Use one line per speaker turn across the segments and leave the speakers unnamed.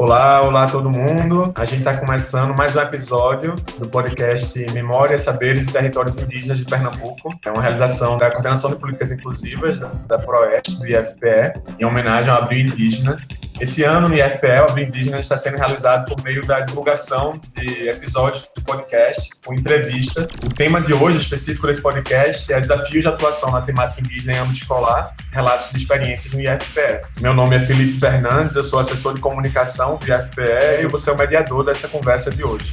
Olá, olá todo mundo. A gente está começando mais um episódio do podcast Memórias, Saberes e Territórios Indígenas de Pernambuco. É uma realização da Coordenação de Políticas Inclusivas da, da PROEST, do IFPE, em homenagem ao Abril Indígena. Esse ano, no IFPE, o Abril Indígena está sendo realizado por meio da divulgação de episódios do podcast com entrevista. O tema de hoje, específico desse podcast, é desafios de atuação na temática indígena em âmbito escolar, relatos de experiências no IFPE. Meu nome é Felipe Fernandes, eu sou assessor de comunicação do IFPE e vou ser o mediador dessa conversa de hoje.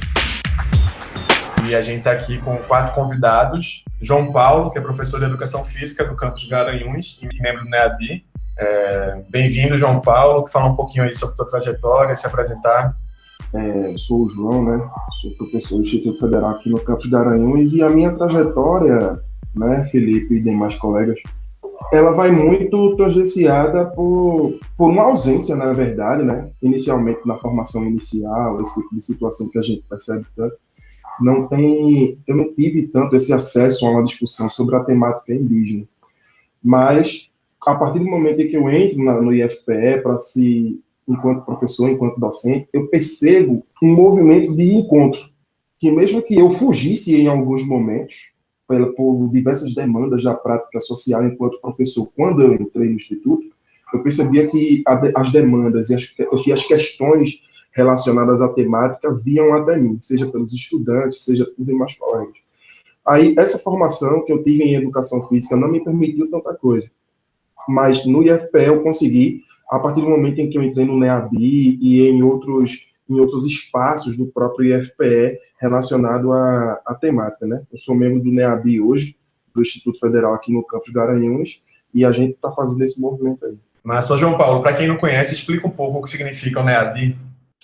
E a gente está aqui com quatro convidados. João Paulo, que é professor de Educação Física do campus Garanhuns e membro do NEABI. É, Bem-vindo, João Paulo. Falar um pouquinho aí sobre a tua trajetória, se apresentar.
É, sou o João, né? Sou professor do Instituto Federal aqui no campus Garanhuns e a minha trajetória, né, Felipe e demais colegas, ela vai muito tangenciada por, por uma ausência, na verdade, né? Inicialmente na formação inicial, esse tipo de situação que a gente percebe tanto, não tem, eu não tive tanto esse acesso a uma discussão sobre a temática indígena. Mas a partir do momento em que eu entro na, no IFPE para se enquanto professor, enquanto docente, eu percebo um movimento de encontro que mesmo que eu fugisse em alguns momentos pela, por diversas demandas da prática social enquanto professor, quando eu entrei no Instituto, eu percebia que a, as demandas e as, e as questões relacionadas à temática vinham até mim, seja pelos estudantes, seja por demais colegas. Aí, essa formação que eu tive em educação física não me permitiu tanta coisa, mas no IFPE eu consegui, a partir do momento em que eu entrei no NEABI e em outros, em outros espaços do próprio IFPE, relacionado à, à temática, né? Eu sou membro do NEABI hoje, do Instituto Federal aqui no campus Garanhuns, e a gente está fazendo esse movimento aí.
Mas, só João Paulo, para quem não conhece, explica um pouco o que significa o NEABI.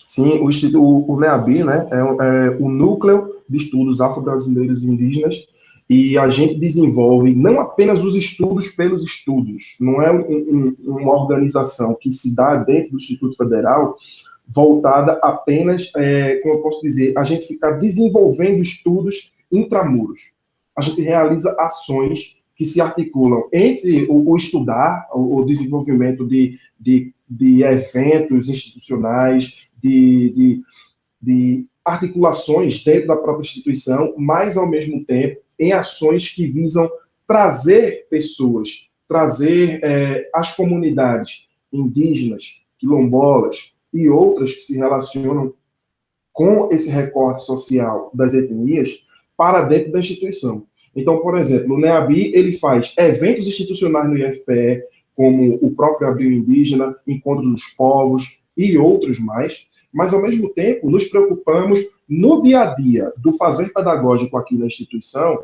Sim, o, o, o NEABI, né, é, é o Núcleo de Estudos Afro-Brasileiros e Indígenas, e a gente desenvolve não apenas os estudos pelos estudos, não é um, um, uma organização que se dá dentro do Instituto Federal, voltada apenas, é, como eu posso dizer, a gente ficar desenvolvendo estudos intramuros. A gente realiza ações que se articulam entre o, o estudar, o, o desenvolvimento de, de, de, eventos institucionais, de, de, de articulações dentro da própria instituição, mas, ao mesmo tempo, em ações que visam trazer pessoas, trazer é, as comunidades indígenas, quilombolas, e outras que se relacionam com esse recorte social das etnias para dentro da instituição. Então, por exemplo, o NEABI ele faz eventos institucionais no IFPE, como o próprio Abril Indígena, Encontro dos Povos e outros mais, mas ao mesmo tempo nos preocupamos no dia a dia do fazer pedagógico aqui na instituição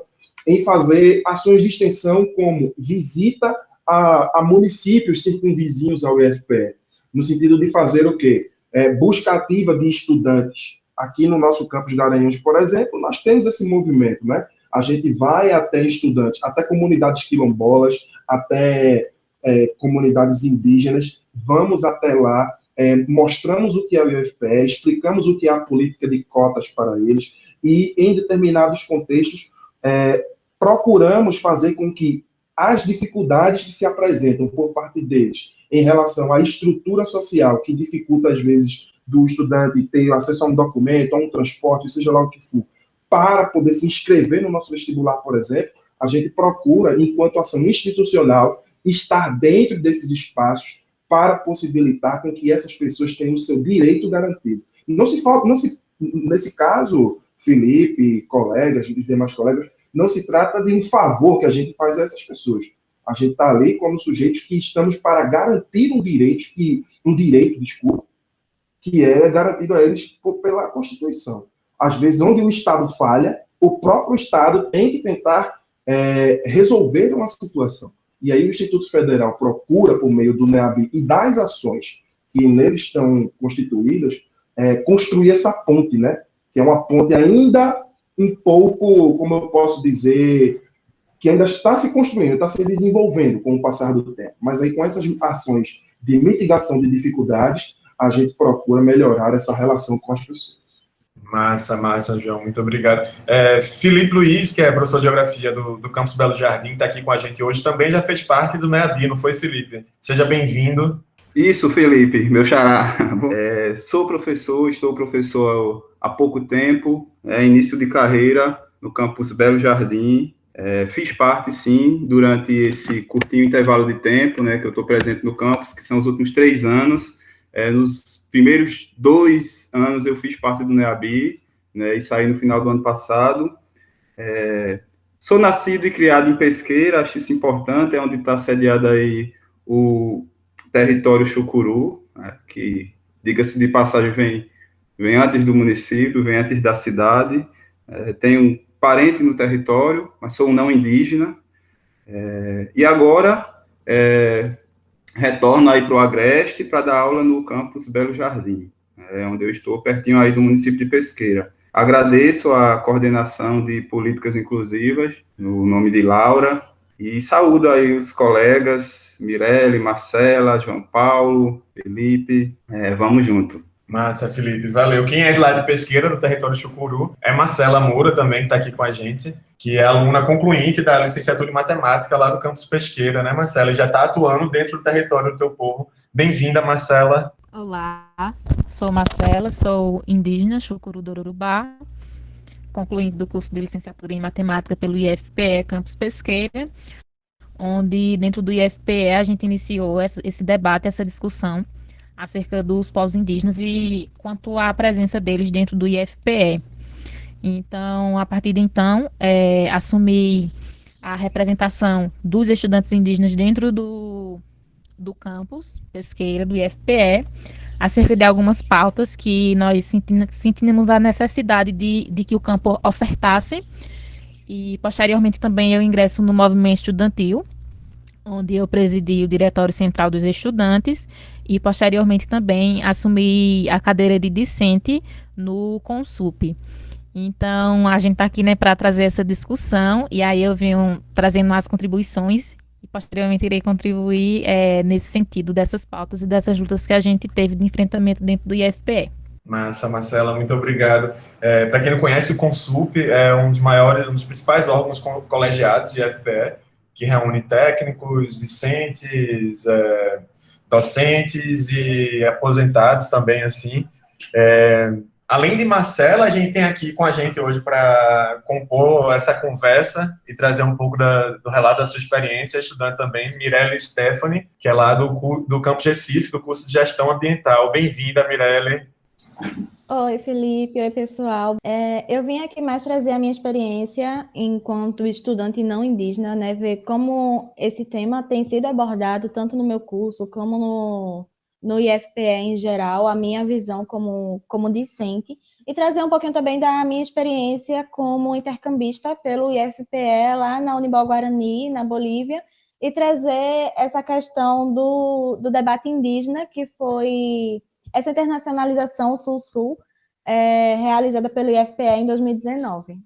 em fazer ações de extensão como visita a, a municípios circunvizinhos ao IFPE, no sentido de fazer o quê? É, busca ativa de estudantes. Aqui no nosso campus de Garanhuns, por exemplo, nós temos esse movimento, né? A gente vai até estudantes, até comunidades quilombolas, até é, comunidades indígenas, vamos até lá, é, mostramos o que é o UFPE, explicamos o que é a política de cotas para eles, e em determinados contextos, é, procuramos fazer com que as dificuldades que se apresentam por parte deles em relação à estrutura social, que dificulta, às vezes, do estudante ter acesso a um documento, a um transporte, seja lá o que for, para poder se inscrever no nosso vestibular, por exemplo, a gente procura, enquanto ação institucional, estar dentro desses espaços para possibilitar com que essas pessoas tenham o seu direito garantido. Não se, não se nesse caso, Felipe, colegas, os demais colegas, não se trata de um favor que a gente faz a essas pessoas. A gente está ali como sujeitos que estamos para garantir um direito, que, um direito, desculpa, que é garantido a eles pela Constituição. Às vezes, onde o Estado falha, o próprio Estado tem que tentar é, resolver uma situação. E aí o Instituto Federal procura, por meio do NEAB e das ações que neles estão constituídas, é, construir essa ponte, né? Que é uma ponte ainda um pouco, como eu posso dizer, que ainda está se construindo, está se desenvolvendo com o passar do tempo. Mas aí, com essas ações de mitigação de dificuldades, a gente procura melhorar essa relação com as pessoas.
Massa, massa, João, muito obrigado. É, Felipe Luiz, que é professor de Geografia do, do Campus Belo Jardim, está aqui com a gente hoje, também já fez parte do MEABI, não foi, Felipe? Seja bem-vindo.
Isso, Felipe, meu xará. É, sou professor, estou professor há pouco tempo, é, início de carreira no campus Belo Jardim. É, fiz parte, sim, durante esse curtinho intervalo de tempo, né, que eu estou presente no campus, que são os últimos três anos. É, nos primeiros dois anos eu fiz parte do NEABI, né, e saí no final do ano passado. É, sou nascido e criado em Pesqueira, acho isso importante, é onde está sediado aí o território Chucuru, né, que, diga-se de passagem, vem, vem antes do município, vem antes da cidade. É, tenho parente no território, mas sou um não indígena. É, e agora é, retorno aí para o Agreste para dar aula no campus Belo Jardim, é, onde eu estou pertinho aí do município de Pesqueira. Agradeço a coordenação de políticas inclusivas, no nome de Laura, e saúdo aí os colegas, Mirelle, Marcela, João Paulo, Felipe, é, vamos junto.
Massa, Felipe, valeu. Quem é de lá de Pesqueira, do território Chucuru, é Marcela Moura também, que está aqui com a gente, que é aluna concluinte da licenciatura em matemática lá do campus Pesqueira, né, Marcela? E já está atuando dentro do território do teu povo. Bem-vinda, Marcela.
Olá, sou Marcela, sou indígena, Chucuru do Urubá, concluinte do curso de licenciatura em matemática pelo IFPE Campus Pesqueira, onde dentro do IFPE a gente iniciou esse debate, essa discussão acerca dos povos indígenas e quanto à presença deles dentro do IFPE. Então, a partir de então, é, assumi a representação dos estudantes indígenas dentro do, do campus pesqueira do IFPE, acerca de algumas pautas que nós sentimos a necessidade de, de que o campo ofertasse. E, posteriormente, também eu ingresso no movimento estudantil, onde eu presidi o Diretório Central dos Estudantes e posteriormente também assumi a cadeira de discente no Consup. Então, a gente está aqui né, para trazer essa discussão e aí eu venho trazendo as contribuições e posteriormente irei contribuir é, nesse sentido dessas pautas e dessas lutas que a gente teve de enfrentamento dentro do IFPE.
Massa, Marcela, muito obrigado. É, para quem não conhece, o Consup é um dos maiores, um dos principais órgãos colegiados de IFPE, que reúne técnicos, discentes, é, docentes e aposentados também, assim. Além de Marcela, a gente tem aqui com a gente hoje para compor essa conversa e trazer um pouco da, do relato da sua experiência, estudante também, Mirelle Stephanie, que é lá do, do Campo Recife, do curso de Gestão Ambiental. Bem-vinda, Mirelle.
Oi, Felipe. Oi, pessoal. É, eu vim aqui mais trazer a minha experiência enquanto estudante não indígena, né? Ver como esse tema tem sido abordado tanto no meu curso como no, no IFPE em geral, a minha visão como, como discente, e trazer um pouquinho também da minha experiência como intercambista pelo IFPE lá na Unibal Guarani, na Bolívia, e trazer essa questão do, do debate indígena que foi essa internacionalização Sul-Sul é realizada pelo IFPE em 2019.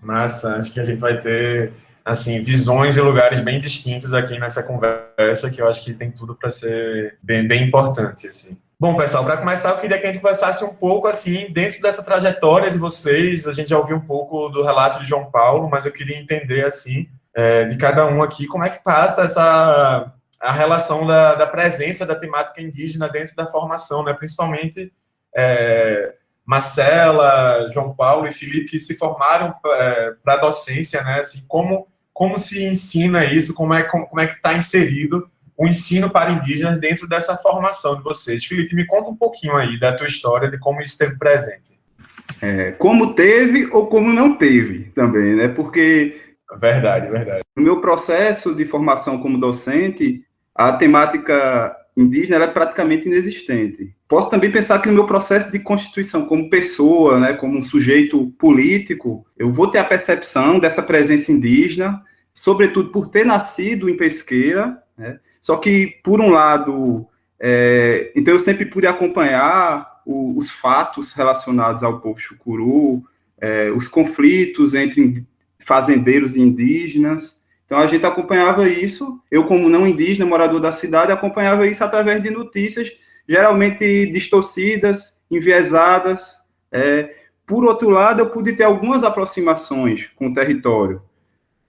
Massa, acho que a gente vai ter assim visões e lugares bem distintos aqui nessa conversa que eu acho que tem tudo para ser bem, bem importante assim. Bom, pessoal, para começar, eu queria que a gente conversasse um pouco, assim, dentro dessa trajetória de vocês, a gente já ouviu um pouco do relato de João Paulo, mas eu queria entender, assim, é, de cada um aqui, como é que passa essa a relação da, da, presença da temática indígena dentro da formação, né? principalmente é, Marcela, João Paulo e Felipe, que se formaram é, para a docência, né? assim, como, como se ensina isso, como é, como, como é que está inserido o ensino para indígenas dentro dessa formação de vocês. Felipe, me conta um pouquinho aí da tua história, de como isso esteve presente.
É, como teve ou como não teve também, né? Porque...
Verdade, verdade.
No meu processo de formação como docente, a temática indígena é praticamente inexistente. Posso também pensar que no meu processo de constituição como pessoa, né, como um sujeito político, eu vou ter a percepção dessa presença indígena, sobretudo por ter nascido em Pesqueira, né, só que, por um lado, é, então eu sempre pude acompanhar o, os fatos relacionados ao povo chucuru, é, os conflitos entre fazendeiros e indígenas, então a gente acompanhava isso, eu como não indígena, morador da cidade, acompanhava isso através de notícias geralmente distorcidas, enviesadas. É, por outro lado, eu pude ter algumas aproximações com o território,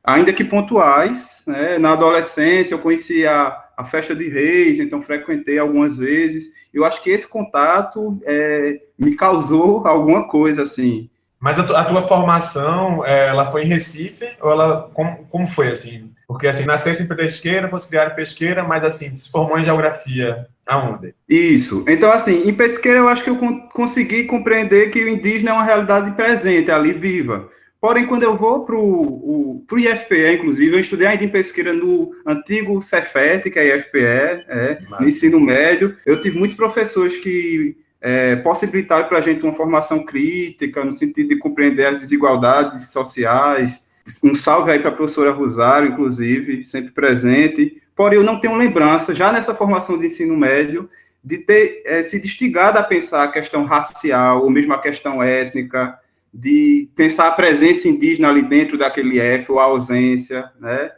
ainda que pontuais. Né? Na adolescência, eu conhecia a festa de reis, então frequentei algumas vezes. Eu acho que esse contato é, me causou alguma coisa, assim.
Mas a, tu, a tua formação, é, ela foi em Recife, ou ela, como, como foi, assim? Porque, assim, nascesse em pesqueira, fosse criado em pesqueira, mas, assim, se formou em geografia, aonde?
Isso. Então, assim, em pesqueira eu acho que eu consegui compreender que o indígena é uma realidade presente, ali, viva. Porém, quando eu vou para o IFPE, inclusive, eu estudei ainda em pesqueira no antigo Cefet, que é IFPE, é, no ensino médio. Eu tive muitos professores que é, possibilitaram para a gente uma formação crítica, no sentido de compreender as desigualdades sociais. Um salve aí para a professora Rosário, inclusive, sempre presente. Porém, eu não tenho lembrança, já nessa formação de ensino médio, de ter é, se instigado a pensar a questão racial, ou mesmo a questão étnica, de pensar a presença indígena ali dentro daquele F, ou a ausência, né,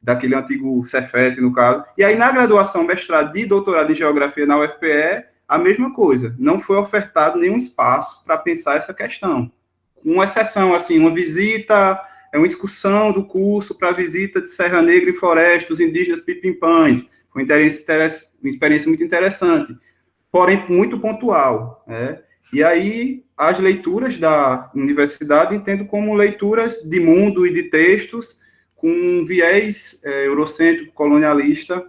daquele antigo Cefet, no caso. E aí, na graduação, mestrado e doutorado em Geografia na UFPE, a mesma coisa, não foi ofertado nenhum espaço para pensar essa questão. Com exceção, assim, uma visita, é uma excursão do curso para visita de Serra Negra e Floresta, os indígenas pipimpães, foi uma experiência muito interessante, porém muito pontual, né? E aí, as leituras da universidade entendo como leituras de mundo e de textos com um viés é, eurocêntrico colonialista.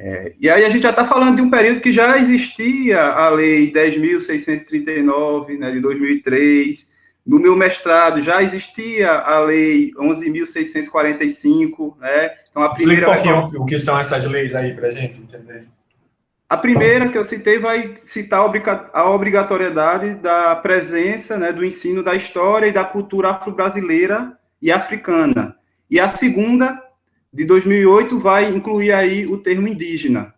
É, e aí a gente já está falando de um período que já existia a Lei 10.639, né, de 2003. No meu mestrado já existia a Lei 11.645, né?
Então a primeira... Explica um pouquinho o que são essas leis aí para a gente entender.
A primeira que eu citei vai citar a obrigatoriedade da presença né, do ensino da história e da cultura afro-brasileira e africana. E a segunda, de 2008, vai incluir aí o termo indígena.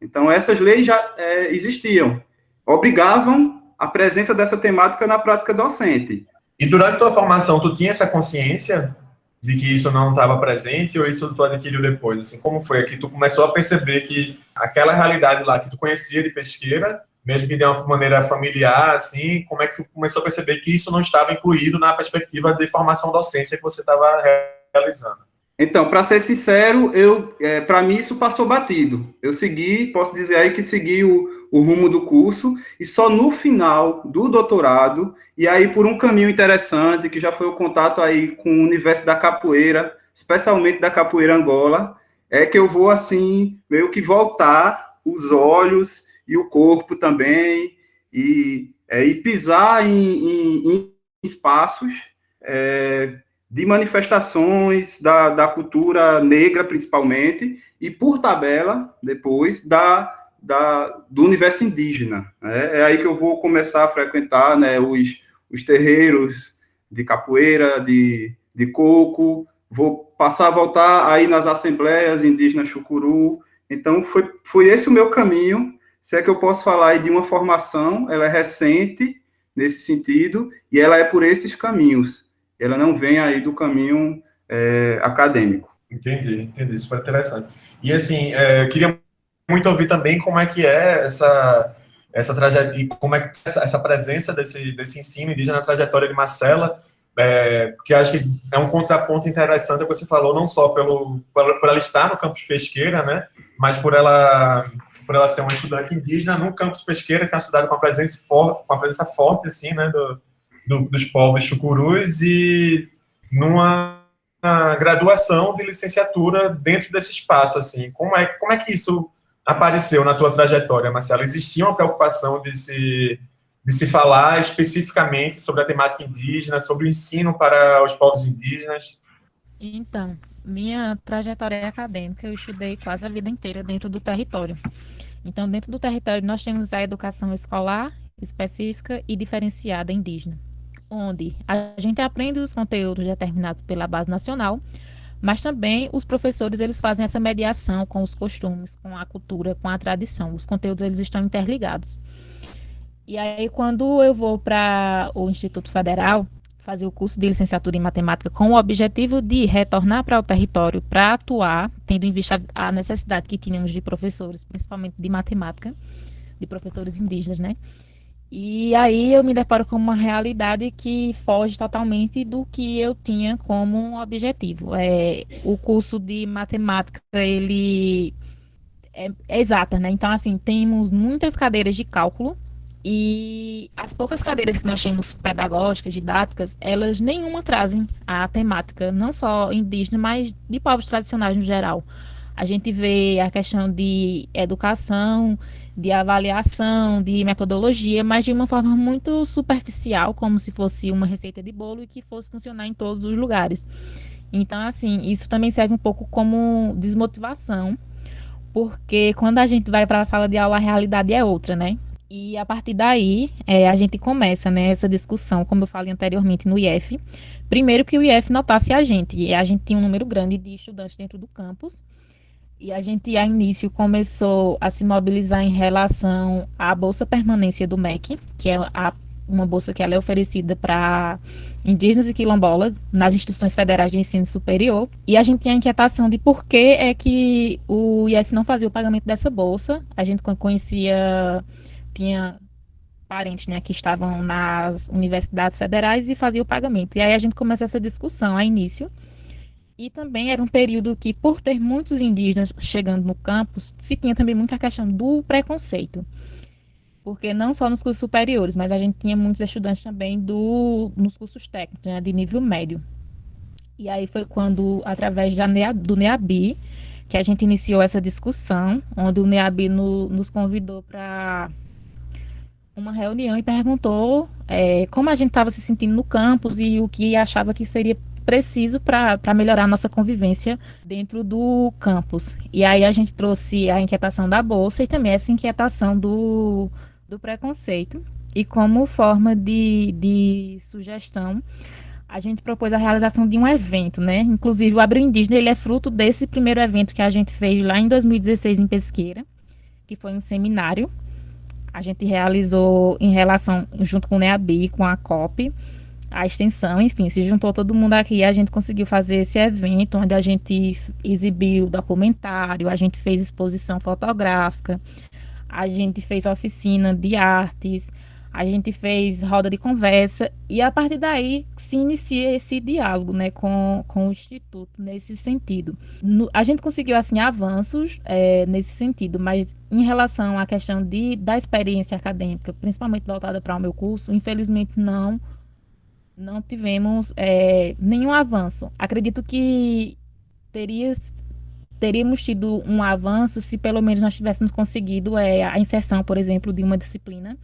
Então, essas leis já é, existiam, obrigavam a presença dessa temática na prática docente.
E durante tua formação, tu tinha essa consciência de que isso não estava presente ou isso tu adquiriu depois? Assim, como foi que tu começou a perceber que aquela realidade lá que tu conhecia de pesqueira, mesmo que de uma maneira familiar, assim, como é que tu começou a perceber que isso não estava incluído na perspectiva de formação docência que você estava realizando?
Então, para ser sincero, eu, é, para mim isso passou batido. Eu segui, posso dizer aí que segui o, o rumo do curso, e só no final do doutorado, e aí por um caminho interessante, que já foi o contato aí com o universo da capoeira, especialmente da capoeira Angola, é que eu vou, assim, meio que voltar os olhos e o corpo também, e, é, e pisar em, em, em espaços é, de manifestações da, da cultura negra, principalmente, e por tabela, depois, da da, do universo indígena. Né? É aí que eu vou começar a frequentar né, os, os terreiros de capoeira, de, de coco, vou passar a voltar aí nas assembleias indígenas chucuru. Então, foi, foi esse o meu caminho. Se é que eu posso falar aí de uma formação, ela é recente nesse sentido, e ela é por esses caminhos. Ela não vem aí do caminho é, acadêmico.
Entendi, entendi. Super interessante. E, assim, é, eu queria muito ouvir também como é que é essa essa trajetória e como é que essa, essa presença desse desse ensino indígena na trajetória de Marcela, é, porque acho que é um contraponto interessante que você falou não só pelo por ela estar no campus Pesqueira, né, mas por ela por ela ser uma estudante indígena no campus Pesqueira, que é uma cidade com uma presença forte, com uma presença forte assim, né, do, do, dos povos chucurus e numa graduação de licenciatura dentro desse espaço assim. Como é como é que isso apareceu na tua trajetória, Marcelo? Existia uma preocupação de se, de se falar especificamente sobre a temática indígena, sobre o ensino para os povos indígenas?
Então, minha trajetória acadêmica, eu estudei quase a vida inteira dentro do território. Então, dentro do território, nós temos a educação escolar específica e diferenciada indígena, onde a gente aprende os conteúdos determinados pela base nacional, mas também os professores eles fazem essa mediação com os costumes, com a cultura, com a tradição. Os conteúdos eles estão interligados. E aí quando eu vou para o Instituto Federal fazer o curso de licenciatura em matemática com o objetivo de retornar para o território para atuar, tendo em vista a necessidade que tínhamos de professores, principalmente de matemática, de professores indígenas, né? E aí eu me deparo com uma realidade que foge totalmente do que eu tinha como objetivo. É, o curso de matemática, ele é, é exata, né? Então, assim, temos muitas cadeiras de cálculo e as poucas cadeiras que nós temos pedagógicas, didáticas, elas nenhuma trazem a temática, não só indígena, mas de povos tradicionais no geral. A gente vê a questão de educação, de avaliação, de metodologia, mas de uma forma muito superficial, como se fosse uma receita de bolo e que fosse funcionar em todos os lugares. Então, assim, isso também serve um pouco como desmotivação, porque quando a gente vai para a sala de aula, a realidade é outra, né? E a partir daí, é, a gente começa né, essa discussão, como eu falei anteriormente, no IF. Primeiro que o IF notasse a gente, e a gente tinha um número grande de estudantes dentro do campus, e a gente, a início, começou a se mobilizar em relação à Bolsa Permanência do MEC, que é a, uma bolsa que ela é oferecida para indígenas e quilombolas nas instituições federais de ensino superior. E a gente tinha a inquietação de por que é que o IF não fazia o pagamento dessa bolsa. A gente conhecia, tinha parentes né, que estavam nas universidades federais e fazia o pagamento. E aí a gente começou essa discussão a início. E também era um período que, por ter muitos indígenas chegando no campus, se tinha também muita questão do preconceito. Porque não só nos cursos superiores, mas a gente tinha muitos estudantes também do, nos cursos técnicos, né, de nível médio. E aí foi quando, através da do NEABI, que a gente iniciou essa discussão, onde o NEABI no, nos convidou para uma reunião e perguntou é, como a gente estava se sentindo no campus e o que achava que seria preciso para melhorar a nossa convivência dentro do campus. E aí a gente trouxe a inquietação da bolsa e também essa inquietação do, do preconceito. E como forma de, de sugestão, a gente propôs a realização de um evento, né? Inclusive o Abril Indígena ele é fruto desse primeiro evento que a gente fez lá em 2016 em Pesqueira, que foi um seminário. A gente realizou em relação junto com o NEABI, com a COP, a extensão, enfim, se juntou todo mundo aqui e a gente conseguiu fazer esse evento onde a gente exibiu documentário, a gente fez exposição fotográfica, a gente fez oficina de artes, a gente fez roda de conversa e a partir daí se inicia esse diálogo né, com, com o Instituto nesse sentido. No, a gente conseguiu assim avanços é, nesse sentido, mas em relação à questão de, da experiência acadêmica, principalmente voltada para o meu curso, infelizmente não não tivemos é, nenhum avanço. Acredito que teria, teríamos tido um avanço se pelo menos nós tivéssemos conseguido é, a inserção, por exemplo, de uma disciplina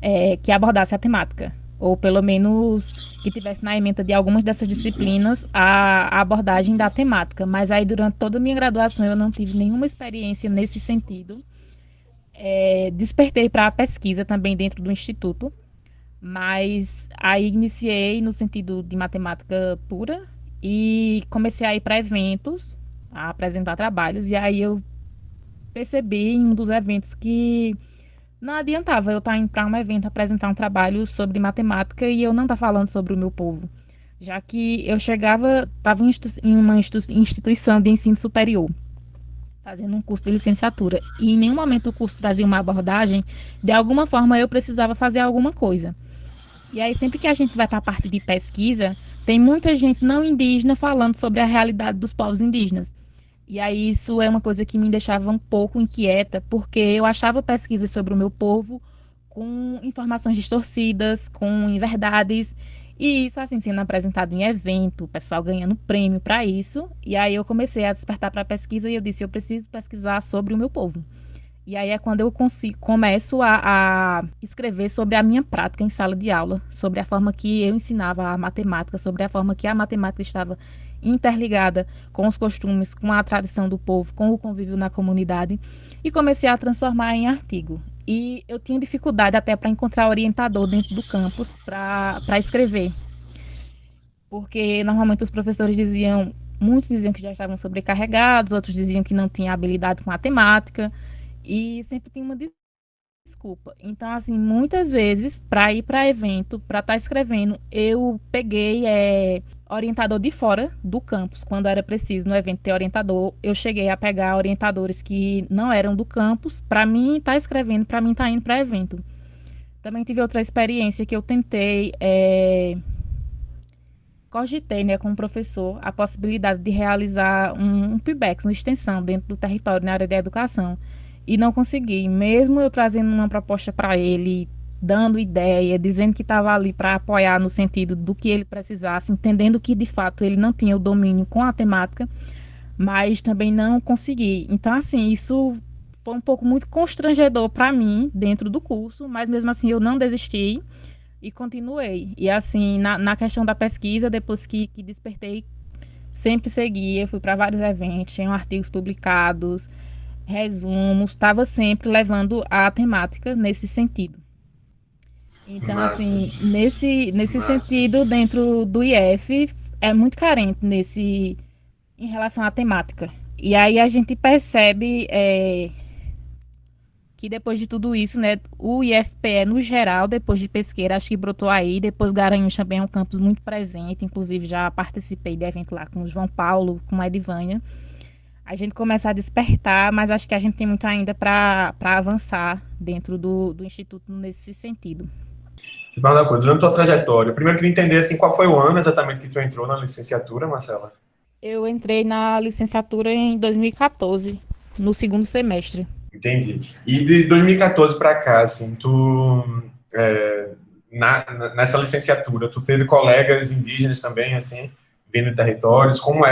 é, que abordasse a temática. Ou pelo menos que tivesse na ementa de algumas dessas disciplinas a, a abordagem da temática. Mas aí, durante toda a minha graduação, eu não tive nenhuma experiência nesse sentido. É, despertei para a pesquisa também dentro do Instituto mas aí iniciei no sentido de matemática pura e comecei a ir para eventos, a apresentar trabalhos, e aí eu percebi em um dos eventos que não adiantava eu estar indo para um evento apresentar um trabalho sobre matemática e eu não estar falando sobre o meu povo. Já que eu chegava, estava em uma instituição de ensino superior, fazendo um curso de licenciatura, e em nenhum momento o curso trazia uma abordagem, de alguma forma eu precisava fazer alguma coisa. E aí, sempre que a gente vai para a parte de pesquisa, tem muita gente não indígena falando sobre a realidade dos povos indígenas. E aí, isso é uma coisa que me deixava um pouco inquieta, porque eu achava pesquisas sobre o meu povo com informações distorcidas, com inverdades, e isso, assim, sendo apresentado em evento, o pessoal ganhando prêmio para isso. E aí, eu comecei a despertar para a pesquisa e eu disse: eu preciso pesquisar sobre o meu povo. E aí é quando eu consigo, começo a, a, escrever sobre a minha prática em sala de aula, sobre a forma que eu ensinava a matemática, sobre a forma que a matemática estava interligada com os costumes, com a tradição do povo, com o convívio na comunidade, e comecei a transformar em artigo. E eu tinha dificuldade até para encontrar orientador dentro do campus para escrever. Porque normalmente os professores diziam, muitos diziam que já estavam sobrecarregados, outros diziam que não tinham habilidade com matemática. E sempre tem uma desculpa. Então, assim, muitas vezes, para ir para evento, para estar tá escrevendo, eu peguei é, orientador de fora do campus, quando era preciso no evento ter orientador. Eu cheguei a pegar orientadores que não eram do campus, para mim estar tá escrevendo, para mim estar tá indo para evento. Também tive outra experiência que eu tentei, é... cogitei né, com o professor a possibilidade de realizar um, um PIBEX, uma extensão dentro do território na área da educação. E não consegui, mesmo eu trazendo uma proposta para ele, dando ideia, dizendo que estava ali para apoiar no sentido do que ele precisasse, entendendo que de fato ele não tinha o domínio com a temática, mas também não consegui. Então, assim, isso foi um pouco muito constrangedor para mim dentro do curso, mas mesmo assim eu não desisti e continuei. E assim, na, na questão da pesquisa, depois que, que despertei, sempre seguia, fui para vários eventos, tinham artigos publicados, resumos, estava sempre levando a temática nesse sentido. Então, Massa. assim, nesse, nesse Massa. sentido, dentro do IF, é muito carente nesse em relação à temática. E aí a gente percebe é, que depois de tudo isso, né, o IFPE no geral, depois de Pesqueira, acho que brotou aí, depois Garanhuns também é um campus muito presente, inclusive já participei de evento lá com o João Paulo, com a Edivânia. A gente começa a despertar, mas acho que a gente tem muito ainda para avançar dentro do, do Instituto nesse sentido.
Deixa eu falar uma coisa, durante a tua trajetória, primeiro eu queria entender assim, qual foi o ano exatamente que tu entrou na licenciatura, Marcela?
Eu entrei na licenciatura em 2014, no segundo semestre.
Entendi. E de 2014 para cá, assim, tu é, na, nessa licenciatura, tu teve colegas indígenas também, assim, vindo de territórios, como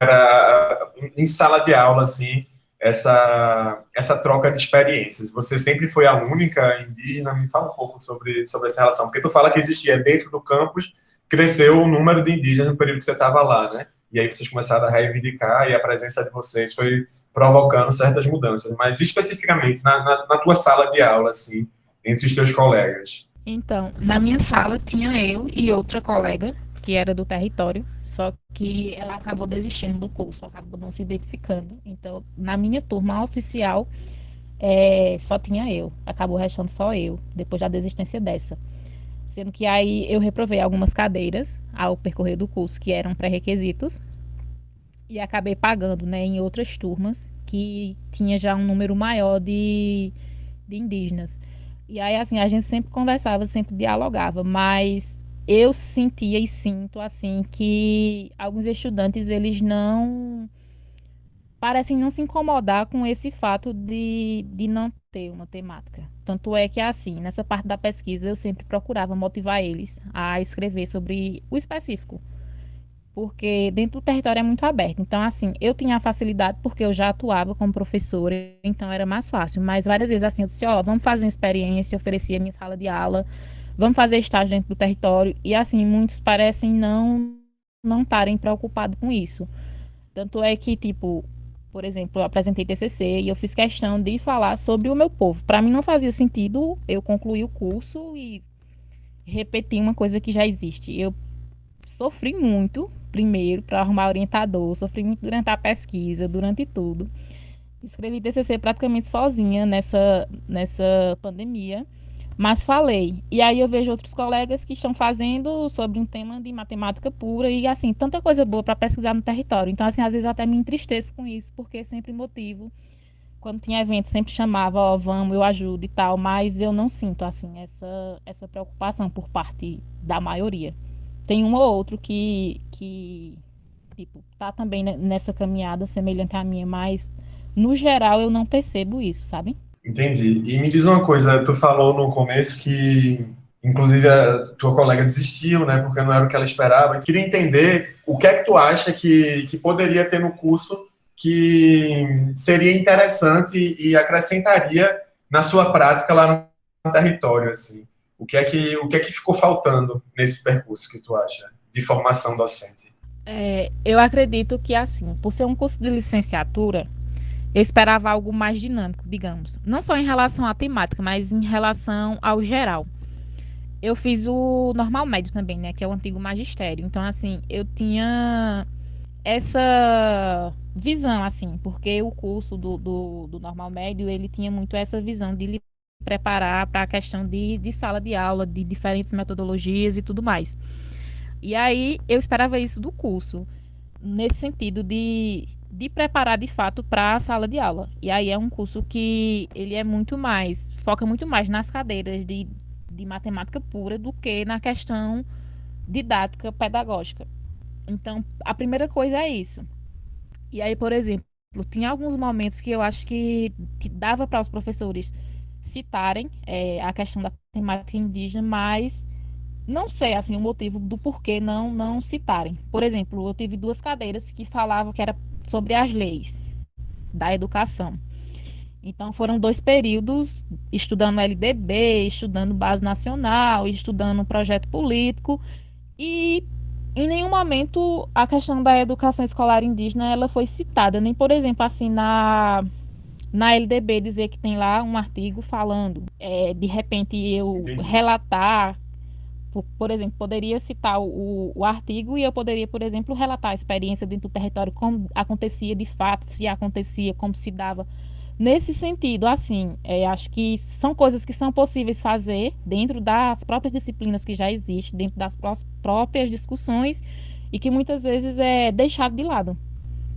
era em sala de aula, assim, essa, essa troca de experiências? Você sempre foi a única indígena? Me fala um pouco sobre, sobre essa relação, porque tu fala que existia dentro do campus, cresceu o número de indígenas no período que você estava lá, né? E aí vocês começaram a reivindicar e a presença de vocês foi provocando certas mudanças. Mas especificamente na, na, na tua sala de aula, assim, entre os teus colegas.
Então, na minha sala tinha eu e outra colega que era do território, só que ela acabou desistindo do curso, acabou não se identificando. Então, na minha turma oficial, é, só tinha eu, acabou restando só eu, depois da desistência dessa. Sendo que aí eu reprovei algumas cadeiras ao percorrer do curso que eram pré-requisitos e acabei pagando né, em outras turmas que tinha já um número maior de, de indígenas. E aí, assim, a gente sempre conversava, sempre dialogava, mas eu sentia e sinto, assim, que alguns estudantes, eles não parecem não se incomodar com esse fato de, de não ter uma temática. Tanto é que, assim, nessa parte da pesquisa, eu sempre procurava motivar eles a escrever sobre o específico. Porque dentro do território é muito aberto. Então, assim, eu tinha a facilidade porque eu já atuava como professora, então era mais fácil. Mas várias vezes, assim, eu disse: Ó, oh, vamos fazer uma experiência, oferecia minha sala de aula, vamos fazer estágio dentro do território. E, assim, muitos parecem não não estarem preocupados com isso. Tanto é que, tipo, por exemplo, eu apresentei TCC e eu fiz questão de falar sobre o meu povo. Para mim não fazia sentido eu concluir o curso e repetir uma coisa que já existe. Eu sofri muito, primeiro, para arrumar orientador, sofri muito durante a pesquisa, durante tudo. Escrevi TCC praticamente sozinha nessa, nessa pandemia. Mas falei. E aí eu vejo outros colegas que estão fazendo sobre um tema de matemática pura e assim, tanta coisa boa para pesquisar no território. Então assim, às vezes até me entristeço com isso, porque sempre motivo quando tinha evento sempre chamava, ó, oh, vamos, eu ajudo e tal, mas eu não sinto assim essa essa preocupação por parte da maioria. Tem um ou outro que que tipo, tá também nessa caminhada semelhante à minha, mas no geral eu não percebo isso, sabe?
Entendi. E me diz uma coisa, tu falou no começo que, inclusive, a tua colega desistiu, né, porque não era o que ela esperava. Eu queria entender o que é que tu acha que, que poderia ter no curso que seria interessante e acrescentaria na sua prática lá no território, assim. O que é que, o que, é que ficou faltando nesse percurso que tu acha de formação docente?
É, eu acredito que, assim, por ser um curso de licenciatura, eu esperava algo mais dinâmico, digamos. Não só em relação à temática, mas em relação ao geral. Eu fiz o normal médio também, né? Que é o antigo magistério. Então, assim, eu tinha essa visão, assim, porque o curso do, do, do normal médio, ele tinha muito essa visão de lhe preparar para a questão de, de sala de aula, de diferentes metodologias e tudo mais. E aí, eu esperava isso do curso, nesse sentido de de preparar de fato para a sala de aula. E aí é um curso que ele é muito mais, foca muito mais nas cadeiras de de matemática pura do que na questão didática pedagógica. Então, a primeira coisa é isso. E aí, por exemplo, tinha alguns momentos que eu acho que, que dava para os professores citarem é, a questão da temática indígena, mas não sei assim o motivo do porquê não não citarem. Por exemplo, eu tive duas cadeiras que falavam que era sobre as leis da educação. Então foram dois períodos estudando LDB, estudando base nacional, estudando projeto político e em nenhum momento a questão da educação escolar indígena ela foi citada, nem por exemplo assim na na LDB dizer que tem lá um artigo falando, é, de repente eu relatar por, por, exemplo, poderia citar o, o, artigo e eu poderia, por exemplo, relatar a experiência dentro do território, como acontecia de fato, se acontecia, como se dava. Nesse sentido, assim, é, acho que são coisas que são possíveis fazer dentro das próprias disciplinas que já existem, dentro das próprias discussões e que muitas vezes é deixado de lado.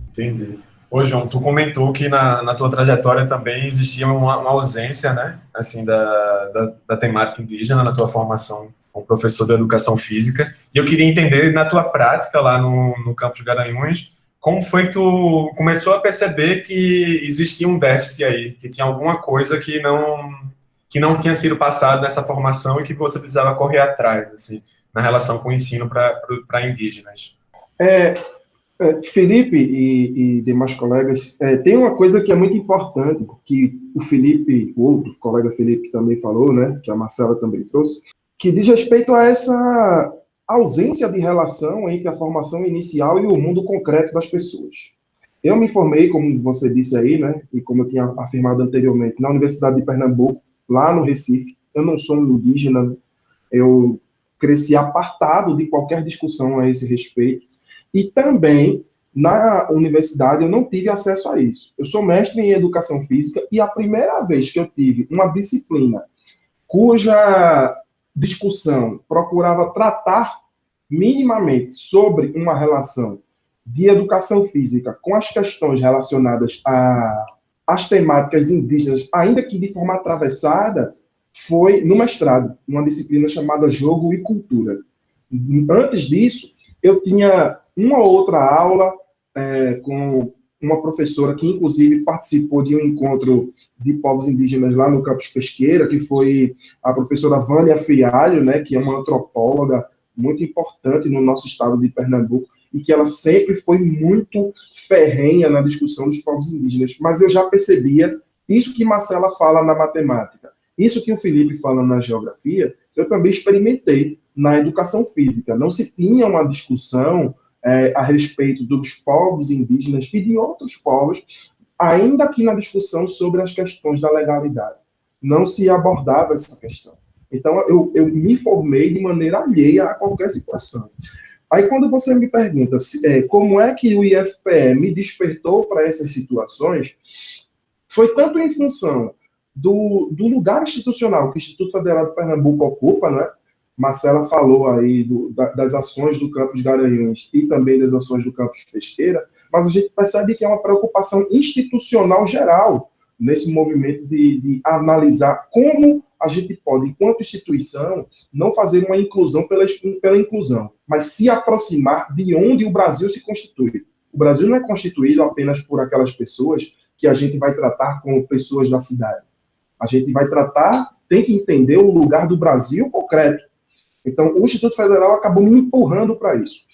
Entendi. Ô, João, tu comentou que na, na tua trajetória também existia uma, uma ausência, né, assim, da, da, da temática indígena na tua formação como professor de educação física, e eu queria entender na tua prática lá no, no campo de Garanhuns, como foi que tu começou a perceber que existia um déficit aí, que tinha alguma coisa que não que não tinha sido passado nessa formação e que você precisava correr atrás, assim, na relação com o ensino para indígenas?
É, é, Felipe e, e, demais colegas, é, tem uma coisa que é muito importante, que o Felipe, o outro colega Felipe também falou, né, que a Marcela também trouxe, que diz respeito a essa ausência de relação entre a formação inicial e o mundo concreto das pessoas. Eu me formei, como você disse aí, né, e como eu tinha afirmado anteriormente, na Universidade de Pernambuco, lá no Recife. Eu não sou indígena, eu cresci apartado de qualquer discussão a esse respeito. E também, na universidade, eu não tive acesso a isso. Eu sou mestre em educação física e a primeira vez que eu tive uma disciplina cuja discussão procurava tratar minimamente sobre uma relação de educação física com as questões relacionadas às temáticas indígenas, ainda que de forma atravessada, foi no mestrado, numa disciplina chamada Jogo e Cultura. Antes disso, eu tinha uma outra aula é, com uma professora que, inclusive, participou de um encontro de povos indígenas lá no campus Pesqueira, que foi a professora Vânia Fialho, né, que é uma antropóloga muito importante no nosso estado de Pernambuco, e que ela sempre foi muito ferrenha na discussão dos povos indígenas. Mas eu já percebia isso que Marcela fala na matemática, isso que o Felipe fala na geografia, eu também experimentei na educação física. Não se tinha uma discussão é, a respeito dos povos indígenas e de outros povos, ainda que na discussão sobre as questões da legalidade. Não se abordava essa questão. Então, eu, eu me formei de maneira alheia a qualquer situação. Aí, quando você me pergunta se, é, como é que o IFPE me despertou para essas situações, foi tanto em função do, do lugar institucional que o Instituto Federal de Pernambuco ocupa, né? Marcela falou aí do, da, das ações do campus Garanhuns e também das ações do campus Pesqueira, mas a gente percebe que é uma preocupação institucional geral nesse movimento de, de analisar como a gente pode, enquanto instituição, não fazer uma inclusão pela, pela inclusão, mas se aproximar de onde o Brasil se constitui. O Brasil não é constituído apenas por aquelas pessoas que a gente vai tratar como pessoas da cidade. A gente vai tratar, tem que entender o lugar do Brasil concreto. Então, o Instituto Federal acabou me empurrando para isso.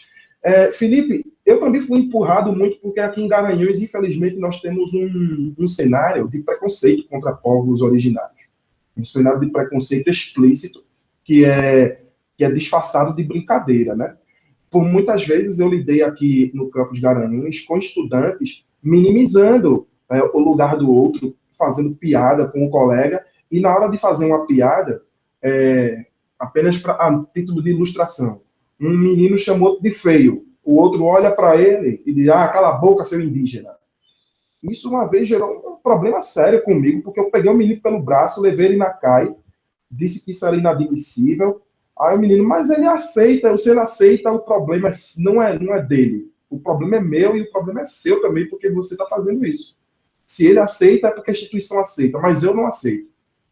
É, Felipe, eu também fui empurrado muito porque aqui em Garanhuns, infelizmente, nós temos um, um cenário de preconceito contra povos originários. Um cenário de preconceito explícito que é, que é disfarçado de brincadeira, né? Por muitas vezes eu lidei aqui no campus Garanhuns com estudantes minimizando é, o lugar do outro, fazendo piada com o colega, e na hora de fazer uma piada, é, apenas para a título de ilustração. Um menino chamou de feio, o outro olha para ele e diz: Ah, cala a boca, seu indígena. Isso uma vez gerou um problema sério comigo, porque eu peguei o menino pelo braço, levei ele na CAI, disse que isso era inadmissível. Aí o menino, mas ele aceita, se ele aceita, o problema não é, não é dele. O problema é meu e o problema é seu também, porque você está fazendo isso. Se ele aceita, é porque a instituição aceita, mas eu não aceito.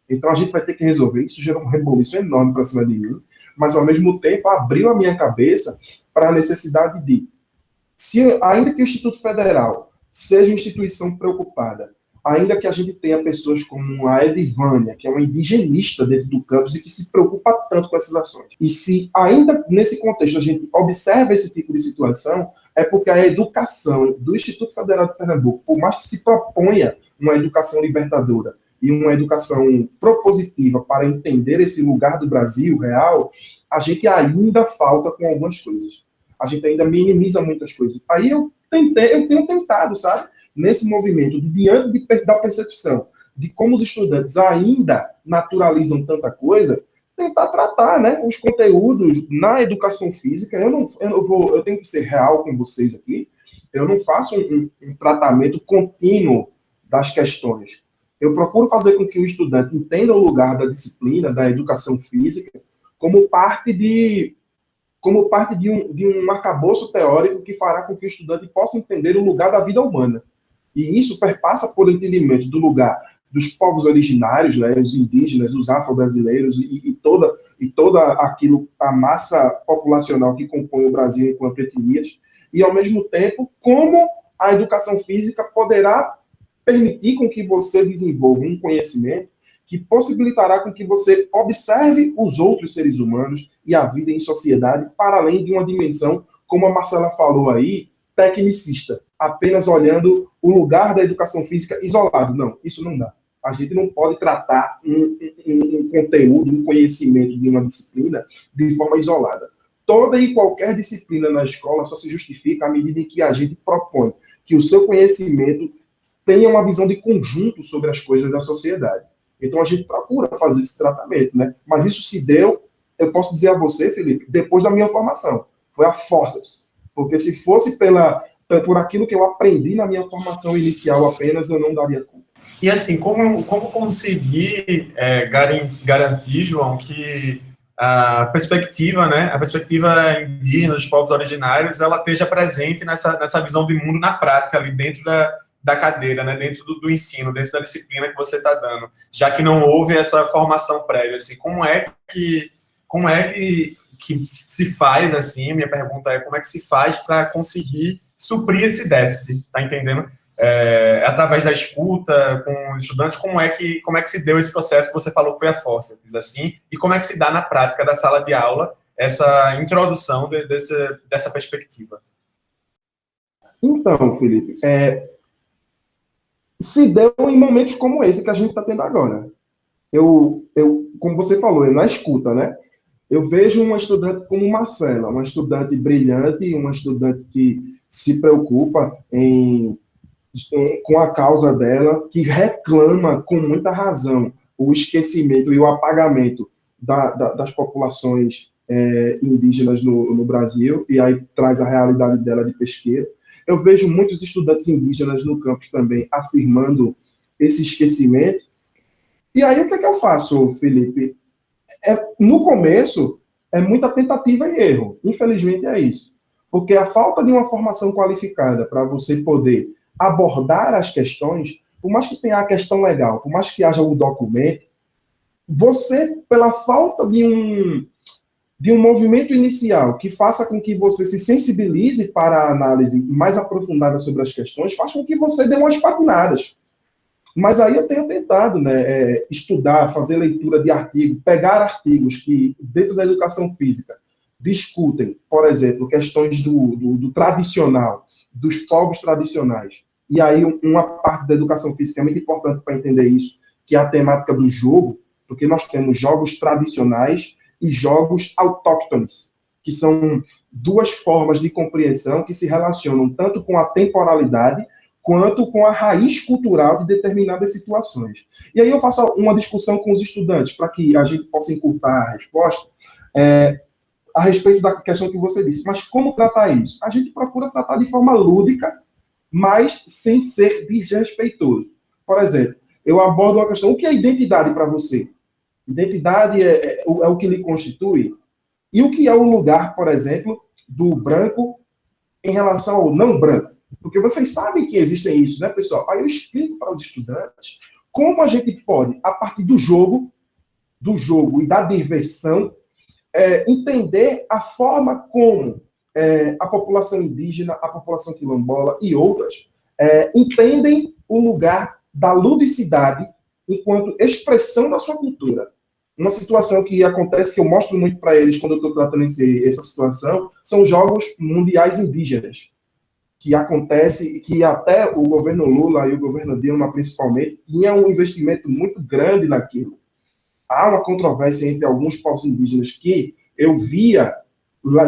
Então a gente vai ter que resolver. Isso gerou um reboliço enorme para cima de mim, mas ao mesmo tempo abriu a minha cabeça para a necessidade de, se ainda que o Instituto Federal seja uma instituição preocupada ainda que a gente tenha pessoas como a Edivânia, que é uma indigenista dentro do campus e que se preocupa tanto com essas ações. E se ainda nesse contexto a gente observa esse tipo de situação, é porque a educação do Instituto Federal de Pernambuco, por mais que se proponha uma educação libertadora e uma educação propositiva para entender esse lugar do Brasil real, a gente ainda falta com algumas coisas. A gente ainda minimiza muitas coisas. Aí eu tentei, eu tenho tentado, sabe? nesse movimento, de, diante de, da percepção de como os estudantes ainda naturalizam tanta coisa, tentar tratar né, os conteúdos na educação física. Eu não eu vou, eu tenho que ser real com vocês aqui. Eu não faço um, um tratamento contínuo das questões. Eu procuro fazer com que o estudante entenda o lugar da disciplina, da educação física, como parte de como parte de um, de um arcabouço teórico que fará com que o estudante possa entender o lugar da vida humana. E isso perpassa por entendimento do lugar dos povos originários, né, os indígenas, os afro-brasileiros e, e, toda e toda aquilo a massa populacional que compõe o Brasil enquanto etnias, e ao mesmo tempo como a educação física poderá permitir com que você desenvolva um conhecimento que possibilitará com que você observe os outros seres humanos e a vida em sociedade para além de uma dimensão, como a Marcela falou aí, tecnicista, apenas olhando o lugar da educação física isolado. Não, isso não dá. A gente não pode tratar um, um, um conteúdo, um conhecimento de uma disciplina de forma isolada. Toda e qualquer disciplina na escola só se justifica à medida em que a gente propõe que o seu conhecimento tenha uma visão de conjunto sobre as coisas da sociedade. Então a gente procura fazer esse tratamento, né? Mas isso se deu, eu posso dizer a você, Felipe, depois da minha formação. Foi a forças. Porque se fosse pela, por aquilo que eu aprendi na minha formação inicial apenas, eu não daria conta.
E assim, como, como conseguir é, garantir, João, que a perspectiva, né, a perspectiva indígena dos povos originários, ela esteja presente nessa, nessa visão do mundo na prática, ali dentro da, da cadeira, né, dentro do, do ensino, dentro da disciplina que você está dando, já que não houve essa formação prévia, assim, como é que, como é que que se faz, assim, minha pergunta é como é que se faz para conseguir suprir esse déficit, tá entendendo? É, através da escuta com estudantes, como é, que, como é que se deu esse processo que você falou que foi a força, assim, e como é que se dá na prática da sala de aula essa introdução de, desse, dessa perspectiva?
Então, Felipe, é, se deu em momentos como esse que a gente está tendo agora. Eu, eu, como você falou, é na escuta, né? Eu vejo uma estudante como Marcela, uma estudante brilhante, uma estudante que se preocupa em, em, com a causa dela, que reclama com muita razão o esquecimento e o apagamento da, da, das populações é, indígenas no, no, Brasil, e aí traz a realidade dela de pesqueira. Eu vejo muitos estudantes indígenas no campus também afirmando esse esquecimento. E aí o que, é que eu faço, Felipe? é, no começo, é muita tentativa e erro. Infelizmente é isso. Porque a falta de uma formação qualificada para você poder abordar as questões, por mais que tenha a questão legal, por mais que haja o documento, você, pela falta de um, de um movimento inicial que faça com que você se sensibilize para a análise mais aprofundada sobre as questões, faz com que você dê umas patinadas. Mas aí eu tenho tentado né, é, estudar, fazer leitura de artigos, pegar artigos que, dentro da educação física, discutem, por exemplo, questões do, do, do tradicional, dos povos tradicionais. E aí uma parte da educação física é muito importante para entender isso, que é a temática do jogo, porque nós temos jogos tradicionais e jogos autóctones, que são duas formas de compreensão que se relacionam tanto com a temporalidade quanto com a raiz cultural de determinadas situações. E aí eu faço uma discussão com os estudantes, para que a gente possa encurtar a resposta, é, a respeito da questão que você disse. Mas como tratar isso? A gente procura tratar de forma lúdica, mas sem ser desrespeitoso. Por exemplo, eu abordo uma questão, o que é identidade para você? Identidade é, é, é o que lhe constitui? E o que é o lugar, por exemplo, do branco em relação ao não branco? Porque vocês sabem que existem isso, né, pessoal? Aí eu explico para os estudantes como a gente pode, a partir do jogo, do jogo e da diversão, é, entender a forma como é, a população indígena, a população quilombola e outras é, entendem o lugar da ludicidade enquanto expressão da sua cultura. Uma situação que acontece, que eu mostro muito para eles quando eu estou tratando esse, essa situação, são os Jogos Mundiais Indígenas, que acontece, que até o governo Lula e o governo Dilma, principalmente, tinha um investimento muito grande naquilo. Há uma controvérsia entre alguns povos indígenas que eu via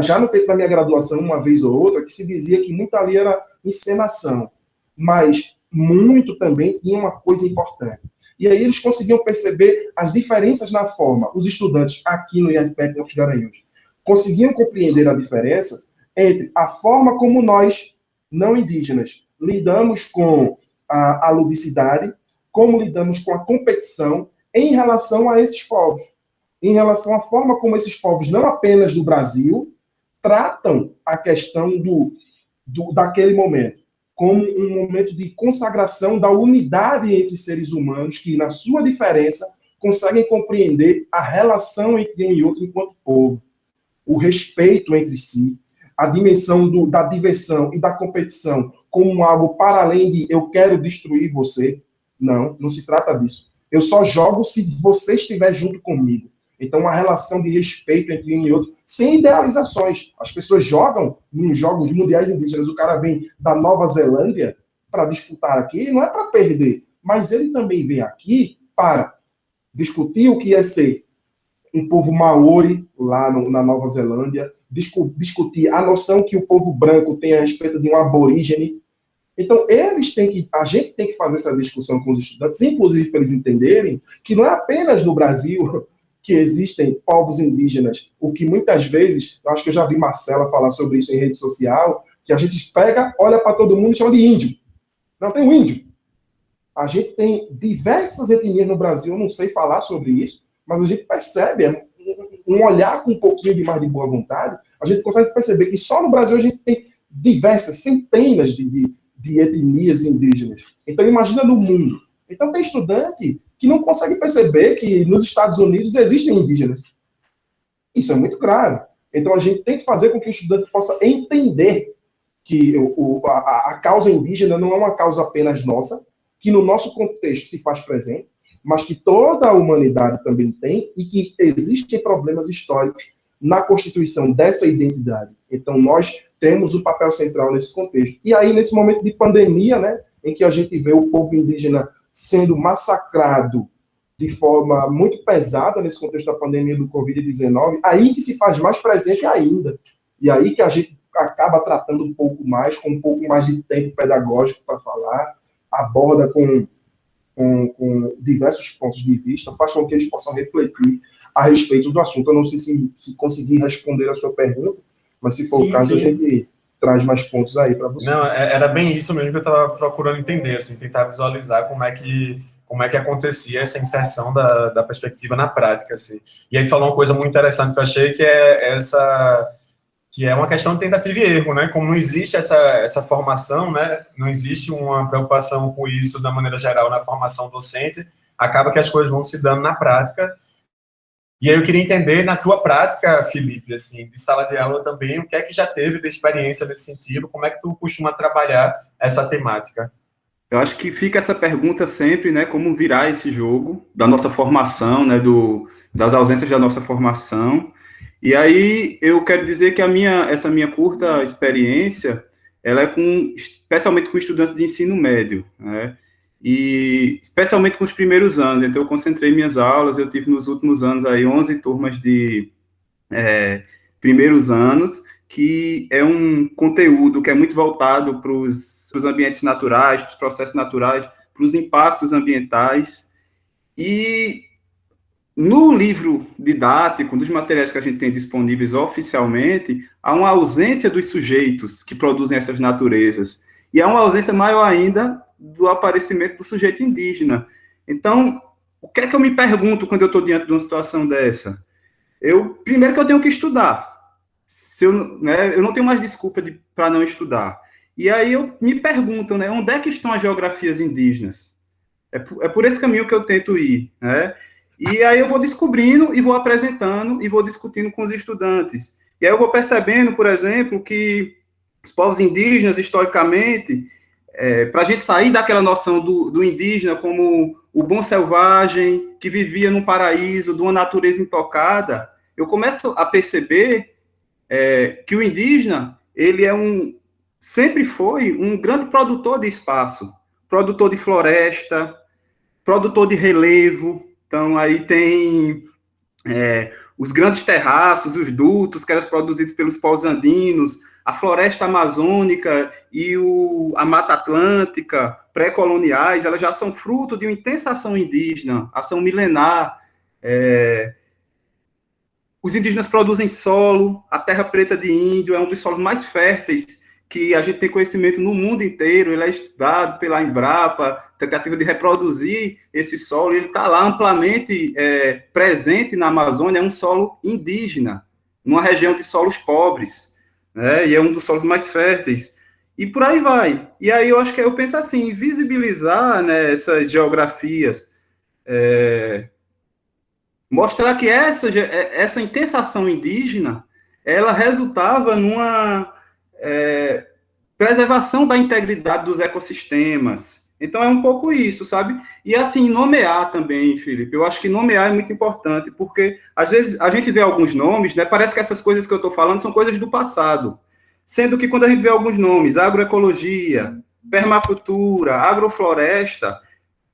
já no tempo da minha graduação, uma vez ou outra, que se dizia que muito ali era encenação, mas muito também tinha uma coisa importante. E aí eles conseguiam perceber as diferenças na forma, os estudantes aqui no IFPEC Campos Garanhuns, conseguiam compreender a diferença entre a forma como nós, não indígenas, lidamos com a, a ludicidade, como lidamos com a competição em relação a esses povos. Em relação à forma como esses povos, não apenas do Brasil, tratam a questão do, do, daquele momento como um momento de consagração da unidade entre seres humanos que, na sua diferença, conseguem compreender a relação entre um e outro enquanto povo, o respeito entre si, a dimensão do, da diversão e da competição como algo para além de eu quero destruir você. Não, não se trata disso. Eu só jogo se você estiver junto comigo. Então, uma relação de respeito entre um e outro, sem idealizações. As pessoas jogam em jogos mundiais indígenas, o cara vem da Nova Zelândia para disputar aqui, não é para perder, mas ele também vem aqui para discutir o que é ser um povo maori lá no, na Nova Zelândia, discu discutir a noção que o povo branco tem a respeito de um aborígene. Então, eles têm que, a gente tem que fazer essa discussão com os estudantes, inclusive para eles entenderem que não é apenas no Brasil que existem povos indígenas, o que muitas vezes, eu acho que eu já vi Marcela falar sobre isso em rede social, que a gente pega, olha para todo mundo e chama de índio. Não tem um índio. A gente tem diversas etnias no Brasil, eu não sei falar sobre isso, mas a gente percebe, um olhar com um pouquinho de mais de boa vontade, a gente consegue perceber que só no Brasil a gente tem diversas, centenas de, de, de etnias indígenas. Então imagina no mundo. Então tem estudante que não consegue perceber que nos Estados Unidos existem indígenas. Isso é muito grave. Então a gente tem que fazer com que o estudante possa entender que o, a, a causa indígena não é uma causa apenas nossa, que no nosso contexto se faz presente, mas que toda a humanidade também tem e que existem problemas históricos na constituição dessa identidade. Então, nós temos o papel central nesse contexto. E aí, nesse momento de pandemia, né, em que a gente vê o povo indígena sendo massacrado de forma muito pesada nesse contexto da pandemia do Covid-19, aí que se faz mais presente ainda. E aí que a gente acaba tratando um pouco mais, com um pouco mais de tempo pedagógico para falar, aborda com, com, com, diversos pontos de vista, faz com que eles possam refletir a respeito do assunto. Eu não sei se, se conseguir responder a sua pergunta, mas se for sim, o caso, sim. a gente traz mais pontos aí para você.
Não, é, era bem isso mesmo que eu estava procurando entender, assim, tentar visualizar como é que como é que acontecia essa inserção da, da perspectiva na prática, assim. E aí falou uma coisa muito interessante que eu achei, que é essa que é uma questão de tentativa e erro, né? Como não existe essa, essa formação, né? Não existe uma preocupação com isso da maneira geral na formação docente, acaba que as coisas vão se dando na prática e aí eu queria entender, na tua prática, Felipe, assim, de sala de aula também, o que é que já teve de experiência nesse sentido, como é que tu costuma trabalhar essa temática?
Eu acho que fica essa pergunta sempre, né, como virar esse jogo da nossa formação, né, do, das ausências da nossa formação. E aí eu quero dizer que a minha, essa minha curta experiência, ela é com, especialmente com estudantes de ensino médio, né, e especialmente com os primeiros anos. Então, eu concentrei minhas aulas, eu tive nos últimos anos aí 11 turmas de é, primeiros anos, que é um conteúdo que é muito voltado para os ambientes naturais, para os processos naturais, para os impactos ambientais. E no livro didático, dos materiais que a gente tem disponíveis oficialmente, há uma ausência dos sujeitos que produzem essas naturezas. E há uma ausência maior ainda do aparecimento do sujeito indígena. Então, o que é que eu me pergunto quando eu estou diante de uma situação dessa? Eu, primeiro que eu tenho que estudar. Se eu, né, eu não tenho mais desculpa de, para não estudar. E aí eu me pergunto, né, onde é que estão as geografias indígenas? É por, é por esse caminho que eu tento ir, né? E aí eu vou descobrindo e vou apresentando e vou discutindo com os estudantes. E aí eu vou percebendo, por exemplo, que os povos indígenas, historicamente, é, para a gente sair daquela noção do, do, indígena como o bom selvagem, que vivia num paraíso, de uma natureza intocada, eu começo a perceber é, que o indígena, ele é um, sempre foi um grande produtor de espaço, produtor de floresta, produtor de relevo, então aí tem é, os grandes terraços, os dutos que eram produzidos pelos povos andinos, a floresta amazônica e o, a Mata Atlântica pré-coloniais, elas já são fruto de uma intensa ação indígena, ação milenar. É, os indígenas produzem solo, a terra preta de índio é um dos solos mais férteis que a gente tem conhecimento no mundo inteiro, ele é estudado pela Embrapa, tentativa de reproduzir esse solo, ele está lá amplamente é, presente na Amazônia, é um solo indígena, numa região de solos pobres, né, e é um dos solos mais férteis, e por aí vai. E aí eu acho que eu penso assim, visibilizar né, essas geografias, é, mostrar que essa, essa intensa ação indígena, ela resultava numa é, preservação da integridade dos ecossistemas. Então é um pouco isso, sabe? E assim, nomear também, Felipe. Eu acho que nomear é muito importante, porque às vezes a gente vê alguns nomes, né? Parece que essas coisas que eu estou falando são coisas do passado. Sendo que quando a gente vê alguns nomes, agroecologia, permacultura, agrofloresta,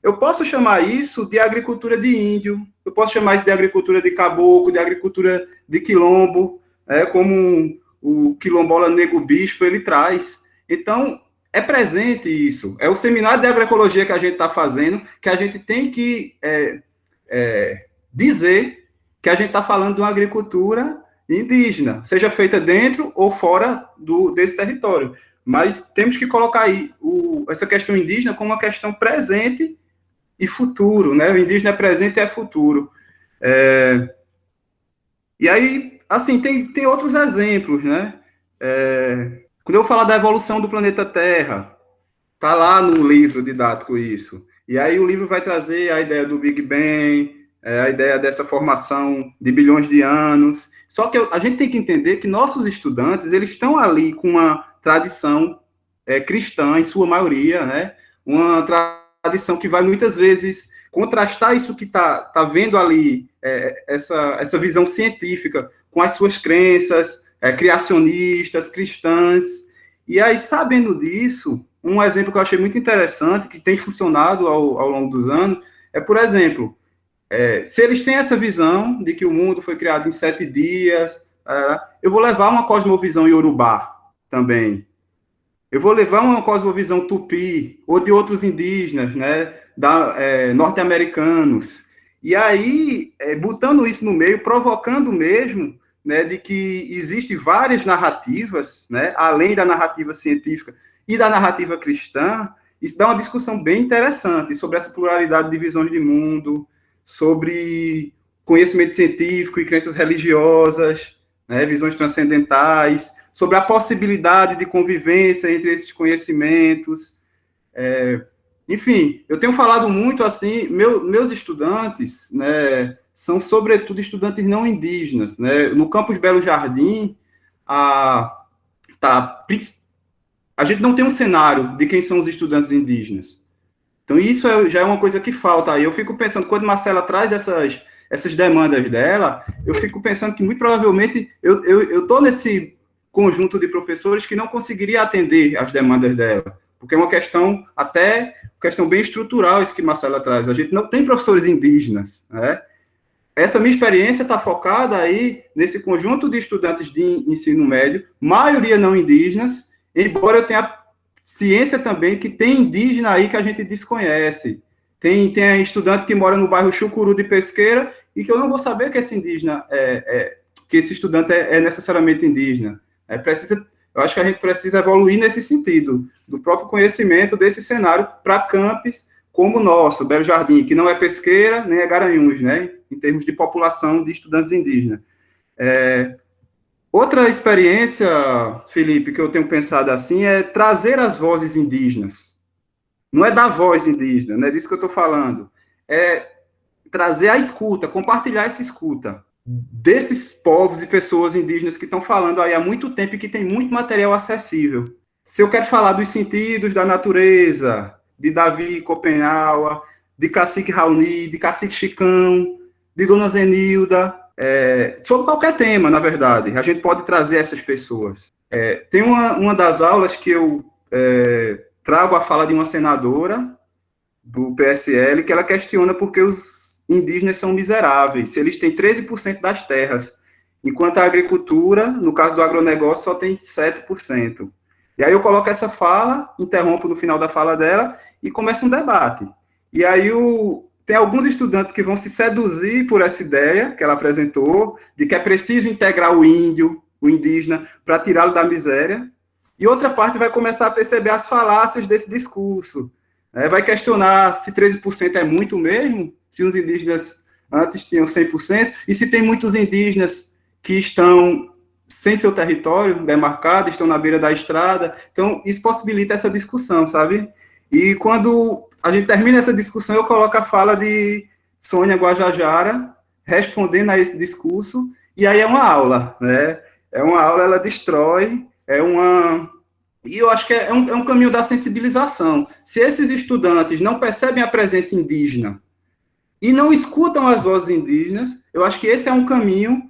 eu posso chamar isso de agricultura de índio, eu posso chamar isso de agricultura de caboclo, de agricultura de quilombo, é, como o quilombola Nego Bispo ele traz. Então, é presente isso. É o seminário de agroecologia que a gente está fazendo, que a gente tem que é, é, dizer que a gente está falando de uma agricultura indígena, seja feita dentro ou fora do, desse território. Mas temos que colocar aí o, essa questão indígena como uma questão presente e futuro, né? O indígena é presente e é futuro. É, e aí, assim, tem, tem outros exemplos, né? É, quando eu falar da evolução do planeta Terra, tá lá no livro didático isso. E aí o livro vai trazer a ideia do Big Bang, é, a ideia dessa formação de bilhões de anos. Só que a gente tem que entender que nossos estudantes, eles estão ali com uma tradição é, cristã, em sua maioria, né? Uma tradição que vai muitas vezes contrastar isso que está tá vendo ali, é, essa, essa visão científica, com as suas crenças é, criacionistas, cristãs. E aí, sabendo disso, um exemplo que eu achei muito interessante, que tem funcionado ao, ao longo dos anos, é, por exemplo, é, se eles têm essa visão de que o mundo foi criado em sete dias, é, eu vou levar uma cosmovisão iorubá também. Eu vou levar uma cosmovisão tupi, ou de outros indígenas, né, da, é, norte-americanos. E aí, é, botando isso no meio, provocando mesmo né, de que existe várias narrativas, né, além da narrativa científica e da narrativa cristã, isso dá uma discussão bem interessante sobre essa pluralidade de visões de mundo, sobre conhecimento científico e crenças religiosas, né, visões transcendentais, sobre a possibilidade de convivência entre esses conhecimentos. É, enfim, eu tenho falado muito assim, meu, meus estudantes, né, são, sobretudo, estudantes não indígenas. Né? No campus Belo Jardim, a, tá, a gente não tem um cenário de quem são os estudantes indígenas. Então, isso é, já é uma coisa que falta. Eu fico pensando, quando Marcela traz essas, essas demandas dela, eu fico pensando que, muito provavelmente, eu estou eu, nesse conjunto de professores que não conseguiria atender as demandas dela, porque é uma questão, até, questão bem estrutural isso que Marcela traz. A gente não tem professores indígenas, né? Essa minha experiência está focada aí nesse conjunto de estudantes de ensino médio, maioria não indígenas, embora eu tenha ciência também que tem indígena aí que a gente desconhece. Tem, tem estudante que mora no bairro Chucuru de Pesqueira e que eu não vou saber que esse indígena é, é que esse estudante é, é necessariamente indígena. É, precisa, eu acho que a gente precisa evoluir nesse sentido, do próprio conhecimento desse cenário para campos como o nosso, Belo Jardim, que não é pesqueira nem é Garanhuns, né? Em termos de população de estudantes indígenas. É, outra experiência, Felipe, que eu tenho pensado assim, é trazer as vozes indígenas. Não é dar voz indígena, não é disso que eu estou falando. É trazer a escuta, compartilhar essa escuta desses povos e pessoas indígenas que estão falando aí há muito tempo e que tem muito material acessível. Se eu quero falar dos sentidos da natureza, de Davi Copenhaua, de Cacique Raoni, de Cacique Chicão, de Dona Zenilda, é, sobre qualquer tema, na verdade, a gente pode trazer essas pessoas. É, tem uma, uma das aulas que eu é, trago a fala de uma senadora do PSL, que ela questiona porque os indígenas são miseráveis, se eles têm 13% das terras, enquanto a agricultura, no caso do agronegócio, só tem 7%. E aí eu coloco essa fala, interrompo no final da fala dela e começa um debate. E aí o, tem alguns estudantes que vão se seduzir por essa ideia que ela apresentou, de que é preciso integrar o índio, o indígena, para tirá-lo da miséria, e outra parte vai começar a perceber as falácias desse discurso. Né? Vai questionar se 13% é muito mesmo, se os indígenas antes tinham 100%, e se tem muitos indígenas que estão sem seu território demarcado, estão na beira da estrada. Então, isso possibilita essa discussão, sabe? E quando a gente termina essa discussão, eu coloco a fala de Sônia Guajajara, respondendo a esse discurso, e aí é uma aula, né? É uma aula, ela destrói, é uma... E eu acho que é um, é um caminho da sensibilização. Se esses estudantes não percebem a presença indígena e não escutam as vozes indígenas, eu acho que esse é um caminho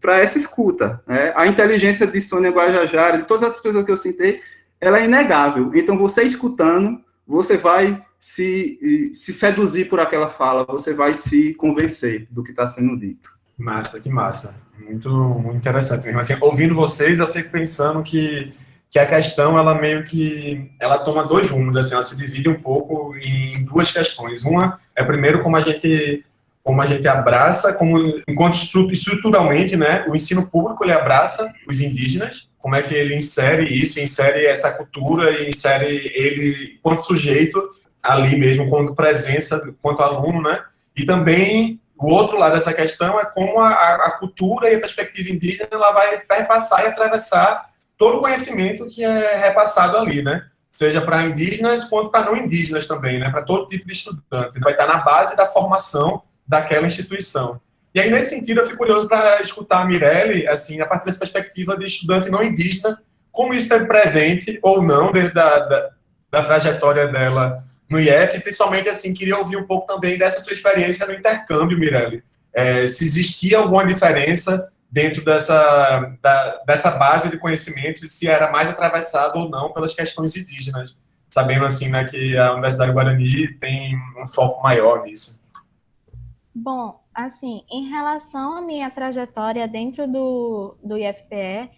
para essa escuta. Né? A inteligência de Sônia Guajajara, de todas as pessoas que eu citei, ela é inegável. Então, você escutando, você vai se, se seduzir por aquela fala, você vai se convencer do que está sendo dito.
Massa, que massa. Muito, muito interessante mesmo. Assim, ouvindo vocês, eu fico pensando que, que a questão, ela meio que, ela toma dois rumos, assim, ela se divide um pouco em duas questões. Uma é, primeiro, como a gente como a gente abraça, como enquanto estruturalmente, né, o ensino público ele abraça os indígenas, como é que ele insere isso, insere essa cultura e insere ele quanto sujeito ali mesmo, quanto presença, quanto aluno, né? E também o outro lado dessa questão é como a, a cultura e a perspectiva indígena ela vai perpassar e atravessar todo o conhecimento que é repassado ali, né? Seja para indígenas quanto para não indígenas também, né? Para todo tipo de estudante. Vai estar na base da formação daquela instituição. E aí, nesse sentido, eu fico curioso para escutar a Mirelle, assim, a partir dessa perspectiva de estudante não indígena, como isso esteve presente ou não desde da, da, da trajetória dela no IF, principalmente, assim, queria ouvir um pouco também dessa sua experiência no intercâmbio, Mirelle. É, se existia alguma diferença dentro dessa, da, dessa base de conhecimento, se era mais atravessado ou não pelas questões indígenas, sabendo, assim, né, que a Universidade Guarani tem um foco maior nisso.
Bom, assim, em relação à minha trajetória dentro do, do IFPE,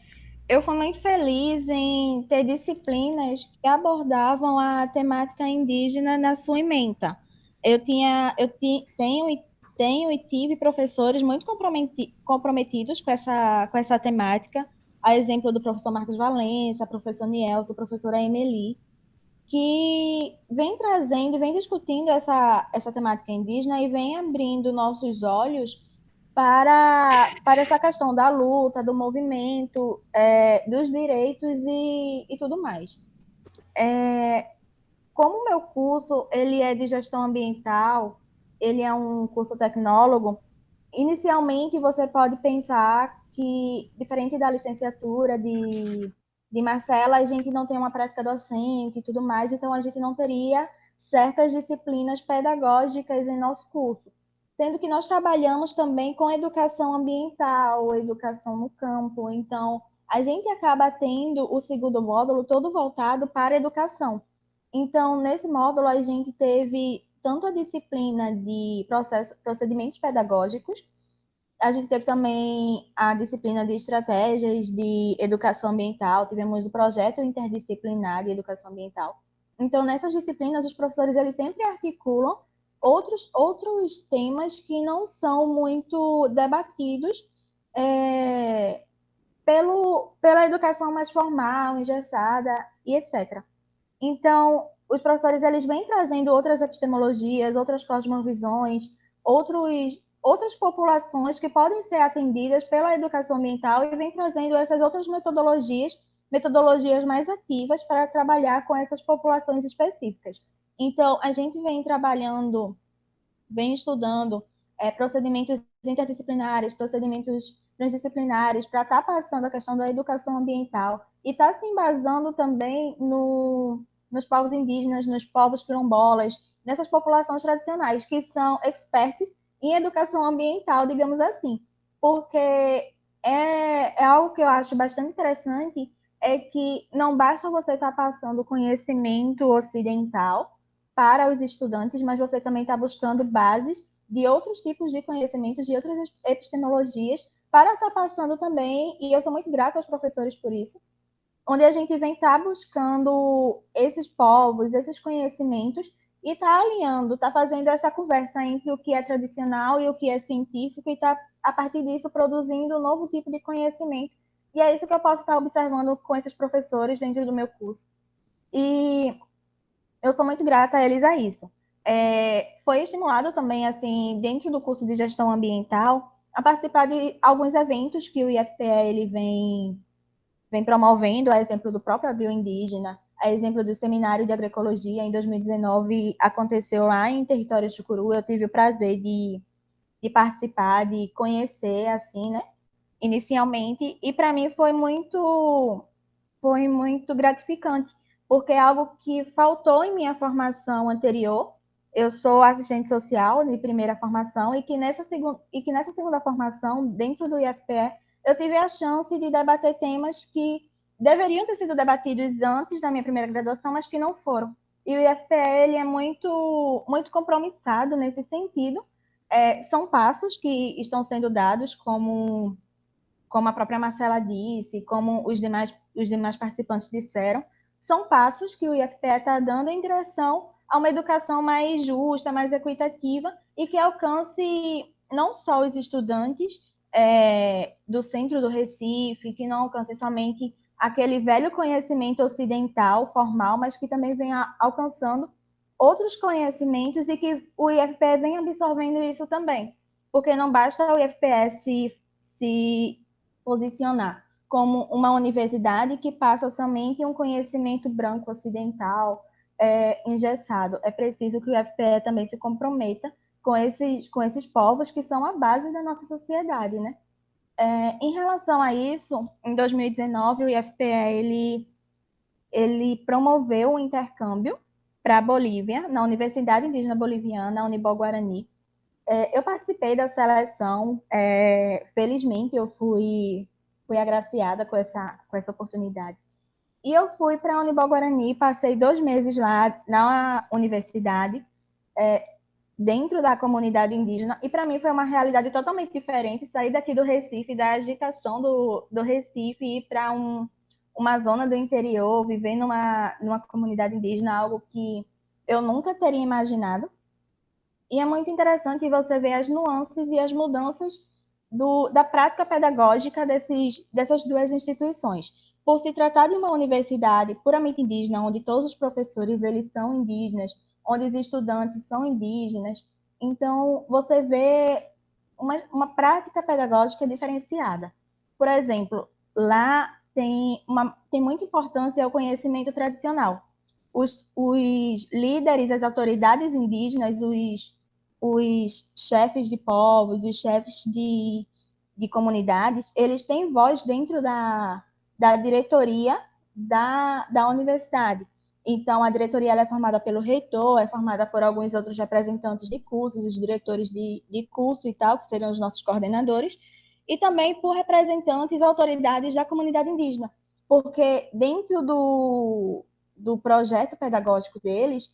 eu fui muito feliz em ter disciplinas que abordavam a temática indígena na sua ementa. Eu tinha, eu ti, tenho, tenho e tive professores muito comprometi, comprometidos com essa, com essa temática, a exemplo do professor Marcos Valença, professor Nielso, professora Emeli, que vem trazendo, vem discutindo essa, essa temática indígena e vem abrindo nossos olhos para, para essa questão da luta, do movimento, é, dos direitos e, e tudo mais. É, como o meu curso ele é de gestão ambiental, ele é um curso tecnólogo, inicialmente você pode pensar que, diferente da licenciatura de de Marcela, a gente não tem uma prática docente e tudo mais, então a gente não teria certas disciplinas pedagógicas em nosso curso. Sendo que nós trabalhamos também com educação ambiental, educação no campo, então a gente acaba tendo o segundo módulo todo voltado para a educação. Então, nesse módulo, a gente teve tanto a disciplina de processo, procedimentos pedagógicos, a gente teve também a disciplina de estratégias de educação ambiental, tivemos o projeto interdisciplinar de educação ambiental. Então, nessas disciplinas, os professores eles sempre articulam outros, outros temas que não são muito debatidos é, pelo, pela educação mais formal, engessada e etc. Então, os professores eles vêm trazendo outras epistemologias, outras cosmovisões, outros outras populações que podem ser atendidas pela educação ambiental e vem trazendo essas outras metodologias metodologias mais ativas para trabalhar com essas populações específicas. Então, a gente vem trabalhando, vem estudando é, procedimentos interdisciplinares, procedimentos transdisciplinares, para estar tá passando a questão da educação ambiental e estar tá se embasando também no, nos povos indígenas, nos povos quilombolas, nessas populações tradicionais, que são expertos em educação ambiental, digamos assim. Porque é, é algo que eu acho bastante interessante, é que não basta você estar tá passando conhecimento ocidental para os estudantes, mas você também está buscando bases de outros tipos de conhecimentos, de outras epistemologias, para estar tá passando também, e eu sou muito grata aos professores por isso, onde a gente vem estar tá buscando esses povos, esses conhecimentos, e está alinhando, está fazendo essa conversa entre o que é tradicional e o que é científico, e está, a partir disso, produzindo um novo tipo de conhecimento. E é isso que eu posso estar observando com esses professores dentro do meu curso. E eu sou muito grata a eles a isso. É, foi estimulado também, assim, dentro do curso de gestão ambiental, a participar de alguns eventos que o IFPE ele vem, vem promovendo, a exemplo do próprio Abril Indígena, a exemplo do Seminário de Agroecologia, em 2019, aconteceu lá em território Chucuru, eu tive o prazer de, de participar, de conhecer, assim, né, inicialmente, e para mim foi muito, foi muito gratificante, porque é algo que faltou em minha formação anterior. Eu sou assistente social de primeira formação e que nessa, segunda, e que nessa segunda formação, dentro do IFPE, eu tive a chance de debater temas que deveriam ter sido debatidos antes da minha primeira graduação, mas que não foram. E o IFPE é muito, muito compromissado nesse sentido. É, são passos que estão sendo dados, como, como a própria Marcela disse, como os demais, os demais participantes disseram, são passos que o IFPE está dando em direção a uma educação mais justa, mais equitativa e que alcance não só os estudantes é, do centro do Recife, que não alcance somente aquele velho conhecimento ocidental, formal, mas que também vem alcançando outros conhecimentos e que o IFPE vem absorvendo isso também. Porque não basta o IFPE se, se posicionar como uma universidade que passa somente um conhecimento branco ocidental é, engessado. É preciso que o IFPE também se comprometa com esses, com esses povos que são a base da nossa sociedade, né? É, em relação a isso, em 2019, o IFPE ele, ele promoveu um intercâmbio para a Bolívia, na Universidade Indígena Boliviana, Unibol Guarani. É, eu participei da seleção, é, felizmente eu fui fui agraciada com essa, com essa oportunidade. E eu fui para a Unibol Guarani, passei dois meses lá na universidade, é, dentro da comunidade indígena, e para mim foi uma realidade totalmente diferente sair daqui do Recife, da agitação do, do Recife, ir para um, uma zona do interior, viver numa, numa comunidade indígena, algo que eu nunca teria imaginado. E é muito interessante você ver as nuances e as mudanças do, da prática pedagógica desses, dessas duas instituições. Por se tratar de uma universidade puramente indígena, onde todos os professores eles são indígenas, onde os estudantes são indígenas, então você vê uma, uma prática pedagógica diferenciada. Por exemplo, lá tem, uma, tem muita importância o conhecimento tradicional. Os, os líderes, as autoridades indígenas, os os chefes de povos, os chefes de, de comunidades, eles têm voz dentro da, da diretoria da, da universidade. Então, a diretoria é formada pelo reitor, é formada por alguns outros representantes de cursos, os diretores de, de curso e tal, que seriam os nossos coordenadores, e também por representantes e autoridades da comunidade indígena, porque dentro do, do projeto pedagógico deles,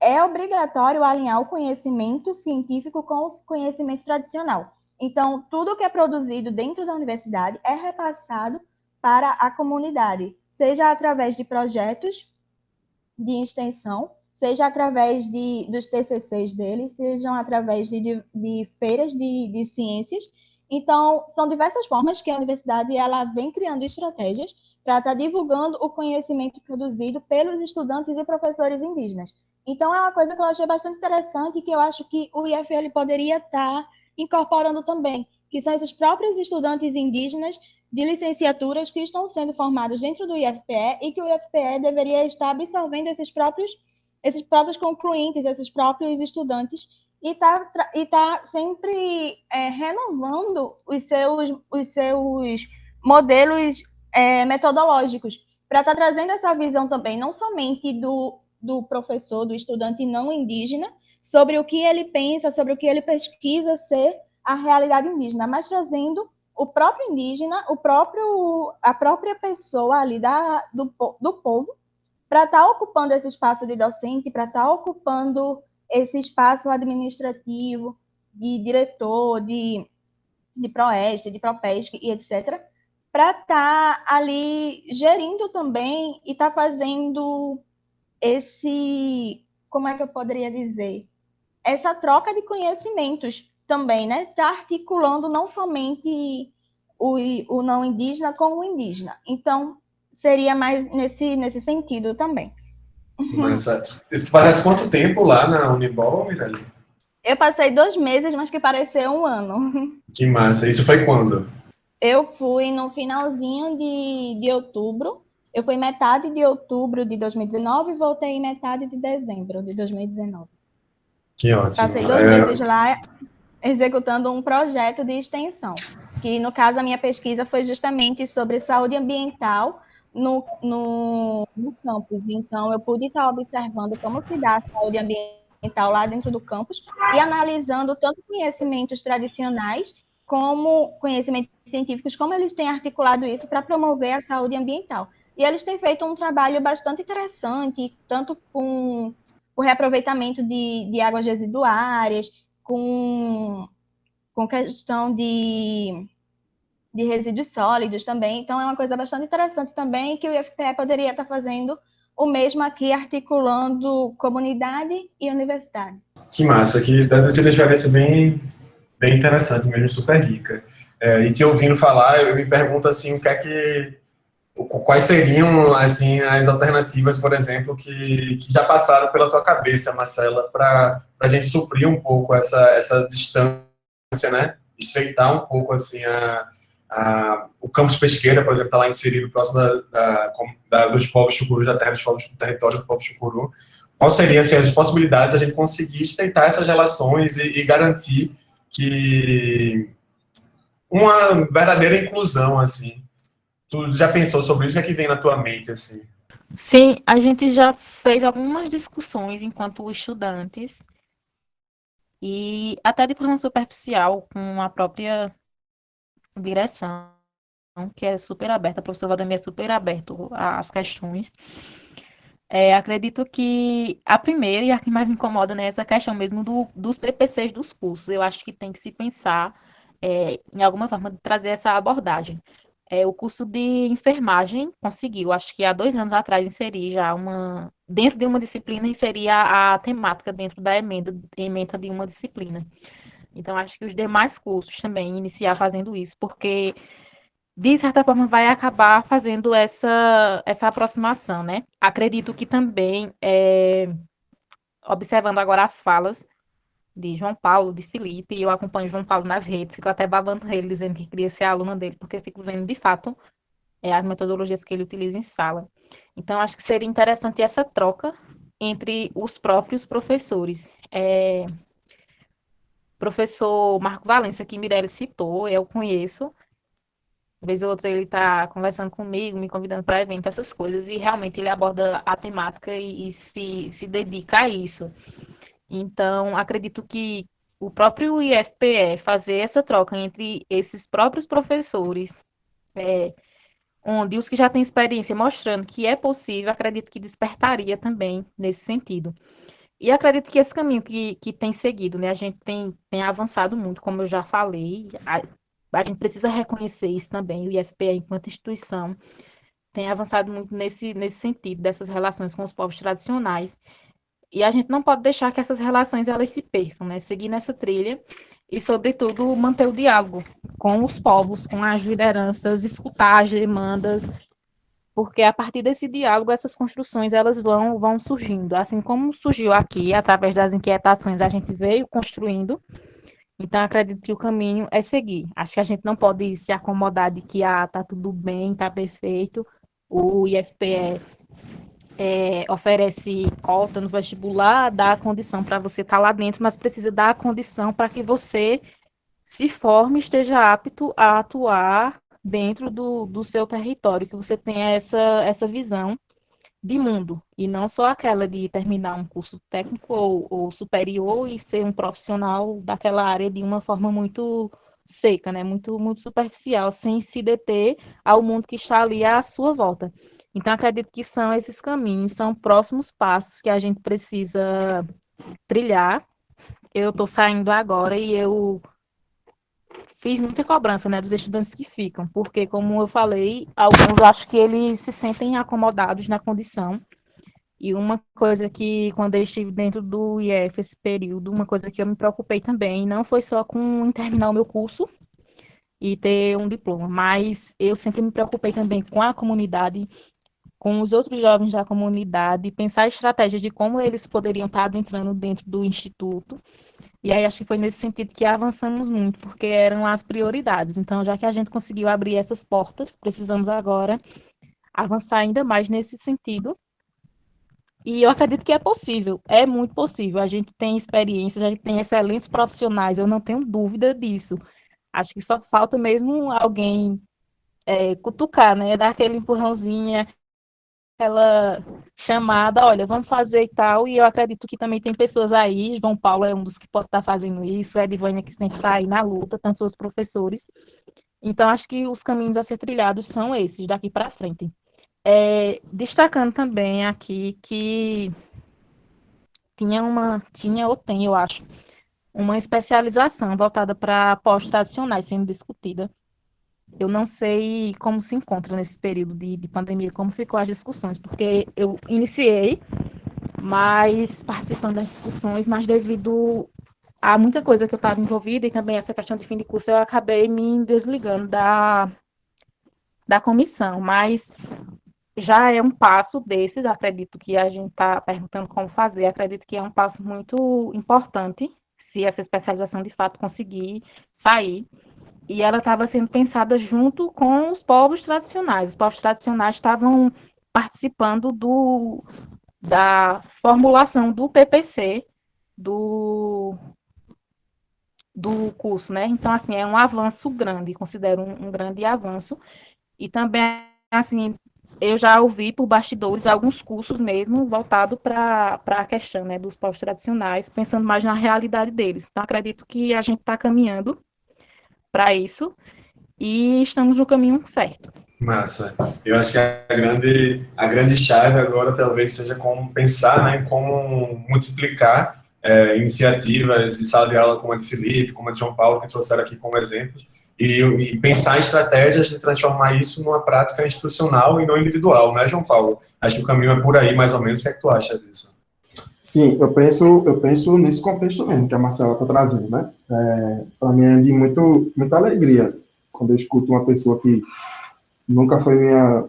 é obrigatório alinhar o conhecimento científico com o conhecimento tradicional. Então, tudo que é produzido dentro da universidade é repassado para a comunidade, seja através de projetos de extensão, seja através de, dos TCCs deles, sejam através de, de, de feiras de, de ciências. Então, são diversas formas que a universidade ela vem criando estratégias para estar tá divulgando o conhecimento produzido pelos estudantes e professores indígenas. Então, é uma coisa que eu achei bastante interessante e que eu acho que o IFL poderia estar incorporando também, que são esses próprios estudantes indígenas de licenciaturas que estão sendo formados dentro do IFPE e que o IFPE deveria estar absorvendo esses próprios, esses próprios concluintes, esses próprios estudantes, e está e tá sempre é, renovando os seus, os seus modelos é, metodológicos, para estar tá trazendo essa visão também, não somente do, do professor, do estudante não indígena, sobre o que ele pensa, sobre o que ele pesquisa ser a realidade indígena, mas trazendo o próprio indígena, o próprio, a própria pessoa ali da, do, do povo, para estar tá ocupando esse espaço de docente, para estar tá ocupando esse espaço administrativo de diretor, de, de Proeste, de Propesc e etc., para estar tá ali gerindo também e estar tá fazendo esse, como é que eu poderia dizer? Essa troca de conhecimentos também, né? Está articulando não somente o, o não indígena com o indígena. Então, seria mais nesse, nesse sentido também.
Mas, parece quanto tempo lá na Unibol, Mirelle?
Eu passei dois meses, mas que pareceu um ano.
Que massa. Isso foi quando?
Eu fui no finalzinho de, de outubro. Eu fui metade de outubro de 2019 e voltei metade de dezembro de 2019.
Que ótimo.
Passei dois é... meses lá executando um projeto de extensão, que no caso a minha pesquisa foi justamente sobre saúde ambiental no, no, no campus. Então, eu pude estar observando como se dá a saúde ambiental lá dentro do campus e analisando tanto conhecimentos tradicionais como conhecimentos científicos, como eles têm articulado isso para promover a saúde ambiental. E eles têm feito um trabalho bastante interessante, tanto com o reaproveitamento de, de águas residuárias, com, com questão de de resíduos sólidos também. Então, é uma coisa bastante interessante também que o IFPE poderia estar fazendo o mesmo aqui, articulando comunidade e universidade.
Que massa, que deve ser uma experiência bem, bem interessante mesmo, super rica. É, e te ouvindo falar, eu me pergunto assim, o que é que quais seriam assim as alternativas, por exemplo, que, que já passaram pela tua cabeça, Marcela, para a gente suprir um pouco essa, essa distância, né? Estreitar um pouco assim a, ah, o campus pesqueira, por exemplo, está lá inserido próximo da, da, da, dos povos chucurus, da terra dos povos, do território do povo chucuru. Quais seriam assim, as possibilidades de a gente conseguir estreitar essas relações e, e garantir que uma verdadeira inclusão, assim. Tu já pensou sobre isso? O que é que vem na tua mente, assim?
Sim, a gente já fez algumas discussões enquanto estudantes e até de forma superficial com a própria direção, que é super aberta, o professor Valdemir é super aberto às questões. É, acredito que a primeira e a que mais me incomoda né, é essa questão mesmo do, dos PPCs dos cursos. Eu acho que tem que se pensar é, em alguma forma de trazer essa abordagem. É, o curso de enfermagem conseguiu, acho que há dois anos atrás, inserir já uma, dentro de uma disciplina, inserir a, a temática dentro da emenda, emenda de uma disciplina. Então, acho que os demais cursos também iniciar fazendo isso, porque de certa forma vai acabar fazendo essa, essa aproximação, né? Acredito que também, é, observando agora as falas de João Paulo, de Felipe, e eu acompanho João Paulo nas redes, fico até babando ele, dizendo que queria ser aluna dele, porque fico vendo de fato é, as metodologias que ele utiliza em sala. Então, acho que seria interessante essa troca entre os próprios professores. É, professor Marcos Valença, que Mirelle citou, eu conheço. Vez ou outra ele está conversando comigo, me convidando para evento, essas coisas, e realmente ele aborda a temática e, e se, se dedica a isso. Então, acredito que o próprio IFPE fazer essa troca entre esses próprios professores, é, onde os que já têm experiência mostrando que é possível, acredito que despertaria também nesse sentido. E acredito que esse caminho que, que tem seguido, né? A gente tem, tem avançado muito, como eu já falei. A, a gente precisa reconhecer isso também. O IFPE, enquanto instituição, tem avançado muito nesse, nesse sentido, dessas relações com os povos tradicionais. E a gente não pode deixar que essas relações elas se percam, né? Seguir nessa trilha e, sobretudo, manter o diálogo com os povos, com as lideranças, escutar as demandas porque a partir desse diálogo essas construções elas vão vão surgindo, assim como surgiu aqui através das inquietações a gente veio construindo Então, acredito que o caminho é seguir. Acho que a gente não pode se acomodar de que, ah, tá tudo bem, tá perfeito. O IFPE é, oferece cota no vestibular, dá a condição para você estar tá lá dentro, mas precisa dar a condição para que você se forme, esteja apto a atuar dentro do, do seu território, que você tenha essa, essa visão de mundo, e não só aquela de terminar um curso técnico ou, ou, superior e ser um profissional daquela área de uma forma muito seca, né? muito, muito superficial, sem se deter ao mundo que está ali à sua volta. Então, acredito que são esses caminhos, são próximos passos que a gente precisa trilhar. Eu estou saindo agora e eu fiz muita cobrança, né, dos estudantes que ficam, porque, como eu falei, alguns acho que eles se sentem acomodados na condição. E uma coisa que, quando eu estive dentro do IF esse período, uma coisa que eu me preocupei também, não foi só com terminar o meu curso e ter um diploma, mas eu sempre me preocupei também com a comunidade, com os outros jovens da comunidade, pensar estratégias de como eles poderiam estar adentrando dentro do instituto e aí acho que foi nesse sentido que avançamos muito, porque eram as prioridades. Então, já que a gente conseguiu abrir essas portas, precisamos agora avançar ainda mais nesse sentido. E eu acredito que é possível, é muito possível. A gente tem experiências, a gente tem excelentes profissionais, eu não tenho dúvida disso. Acho que só falta mesmo alguém é, cutucar, né? Dar aquele empurrãozinho, aquela chamada, olha, vamos fazer e tal, e eu acredito que também tem pessoas aí, João Paulo é um dos que pode estar fazendo isso, a Edivânia que sempre está aí na luta, tanto os professores. Então, acho que os caminhos a ser trilhados são esses, daqui para frente. É, destacando também aqui que tinha uma, tinha ou tem, eu acho, uma especialização voltada para pós tradicionais sendo discutida eu não sei como se encontra nesse período de, de pandemia, como ficou as discussões, porque eu iniciei, mas participando das discussões, mas devido a muita coisa que eu estava envolvida e também essa questão de fim de curso, eu acabei me desligando da, da comissão, mas já é um passo desses, acredito que a gente está perguntando como fazer, acredito que é um passo muito importante, se essa especialização de fato conseguir sair, e ela estava sendo pensada junto com os povos tradicionais. Os povos tradicionais estavam participando do, da formulação do PPC do, do curso, né? Então, assim, é um avanço grande, considero um, um grande avanço. E também, assim, eu já ouvi por bastidores alguns cursos mesmo voltados para a questão né, dos povos tradicionais, pensando mais na realidade deles. Então, acredito que a gente está caminhando para isso e estamos no caminho certo.
Massa. Eu acho que a grande, a grande chave agora talvez seja como pensar né, como multiplicar é, iniciativas de sala de aula como a de Felipe, como a de João Paulo, que trouxeram aqui como exemplo, e, e, pensar estratégias de transformar isso numa prática institucional e não individual, né, João Paulo? Acho que o caminho é por aí, mais ou menos. O que é que tu acha disso?
Sim, eu penso, eu penso nesse contexto mesmo que a Marcela está trazendo, né? É, Para mim é de muito, muita alegria quando eu escuto uma pessoa que nunca foi minha,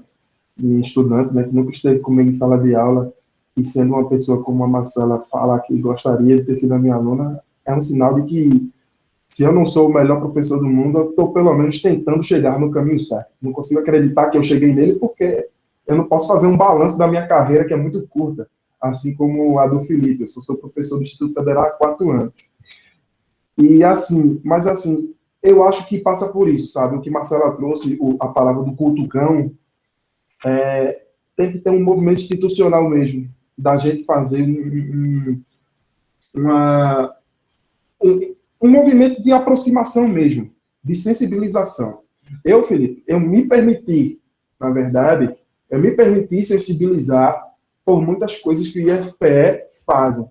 minha estudante, né? Que nunca esteve comigo em sala de aula e sendo uma pessoa como a Marcela falar que gostaria de ter sido a minha aluna, é um sinal de que se eu não sou o melhor professor do mundo, eu estou pelo menos tentando chegar no caminho certo. Não consigo acreditar que eu cheguei nele porque eu não posso fazer um balanço da minha carreira que é muito curta assim como a do Felipe. Eu sou, sou professor do Instituto Federal há quatro anos. E assim, mas assim, eu acho que passa por isso, sabe? O que Marcela trouxe, o, a palavra do cultucão, é, tem que ter um movimento institucional mesmo, da gente fazer um, um, uma, um, um movimento de aproximação mesmo, de sensibilização. Eu, Felipe, eu me permiti, na verdade, eu me permiti sensibilizar por muitas coisas que o IFPE fazem.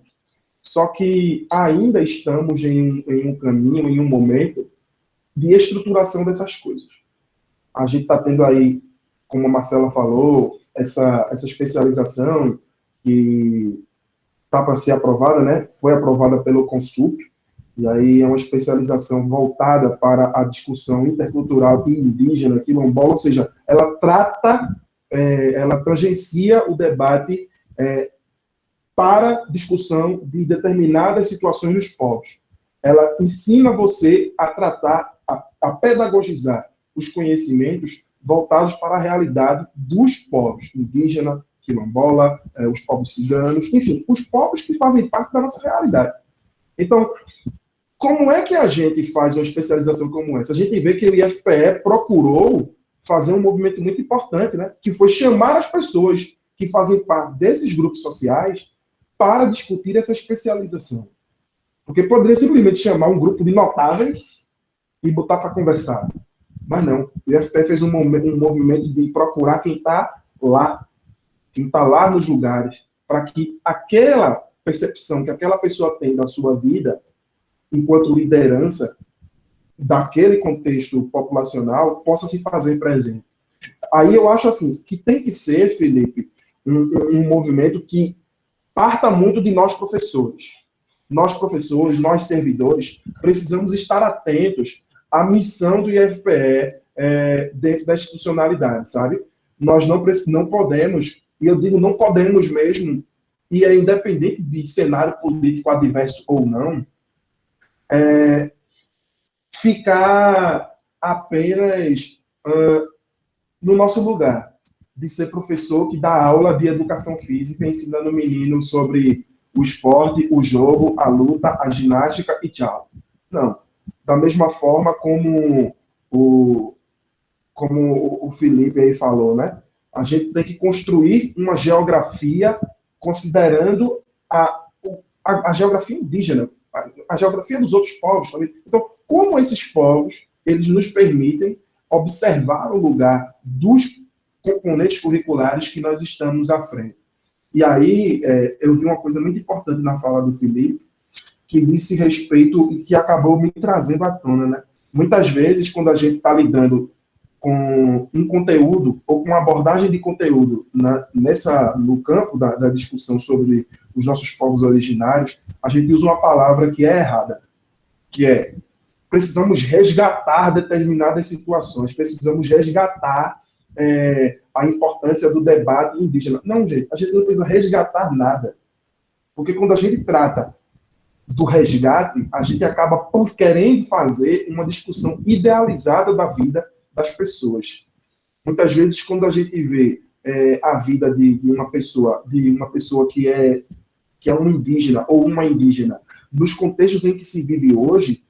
Só que ainda estamos em, em um caminho, em um momento de estruturação dessas coisas. A gente está tendo aí, como a Marcela falou, essa, essa especialização que está para ser aprovada, né? Foi aprovada pelo Consup, e aí é uma especialização voltada para a discussão intercultural e indígena, quilombola, ou seja, ela trata, é, ela tangencia o debate é, para discussão de determinadas situações dos povos. ela ensina você a tratar, a, a pedagogizar os conhecimentos voltados para a realidade dos povos indígena, quilombola, eh, os povos ciganos, enfim, os povos que fazem parte da nossa realidade. Então, como é que a gente faz uma especialização como essa? A gente vê que o IFPE procurou fazer um movimento muito importante, né? que foi chamar as pessoas que fazem parte desses grupos sociais para discutir essa especialização. Porque poderia simplesmente chamar um grupo de notáveis e botar para conversar. Mas não, o IFPE fez um, um movimento de procurar quem está lá, quem está lá nos lugares, para que aquela percepção que aquela pessoa tem da sua vida, enquanto liderança daquele contexto populacional, possa se fazer presente. Aí eu acho assim, que tem que ser, Felipe, um, um movimento que parta muito de nós professores. Nós professores, nós servidores, precisamos estar atentos à missão do IFPE é, dentro da institucionalidade, sabe? Nós não, não podemos, e eu digo não podemos mesmo, e é independente de cenário político adverso ou não, é, ficar apenas uh, no nosso lugar, de ser professor que dá aula de educação física, ensinando o menino sobre o esporte, o jogo, a luta, a ginástica e tchau. Não. Da mesma forma como o, como o Felipe aí falou, né? A gente tem que construir uma geografia considerando a, a, a geografia indígena, a, a, geografia dos outros povos também. Então, como esses povos, eles nos permitem observar o lugar dos componentes curriculares que nós estamos à frente. E aí, é, eu vi uma coisa muito importante na fala do Felipe, que disse respeito e que acabou me trazendo à tona, né? Muitas vezes, quando a gente está lidando com um conteúdo ou com uma abordagem de conteúdo na, nessa, no campo da, da, discussão sobre os nossos povos originários, a gente usa uma palavra que é errada, que é precisamos resgatar determinadas situações, precisamos resgatar é, a importância do debate indígena. Não, gente, a gente não precisa resgatar nada. Porque quando a gente trata do resgate, a gente acaba por querendo fazer uma discussão idealizada da vida das pessoas. Muitas vezes, quando a gente vê é, a vida de, de, uma pessoa, de uma pessoa que é que é um indígena ou uma indígena, nos contextos em que se vive hoje,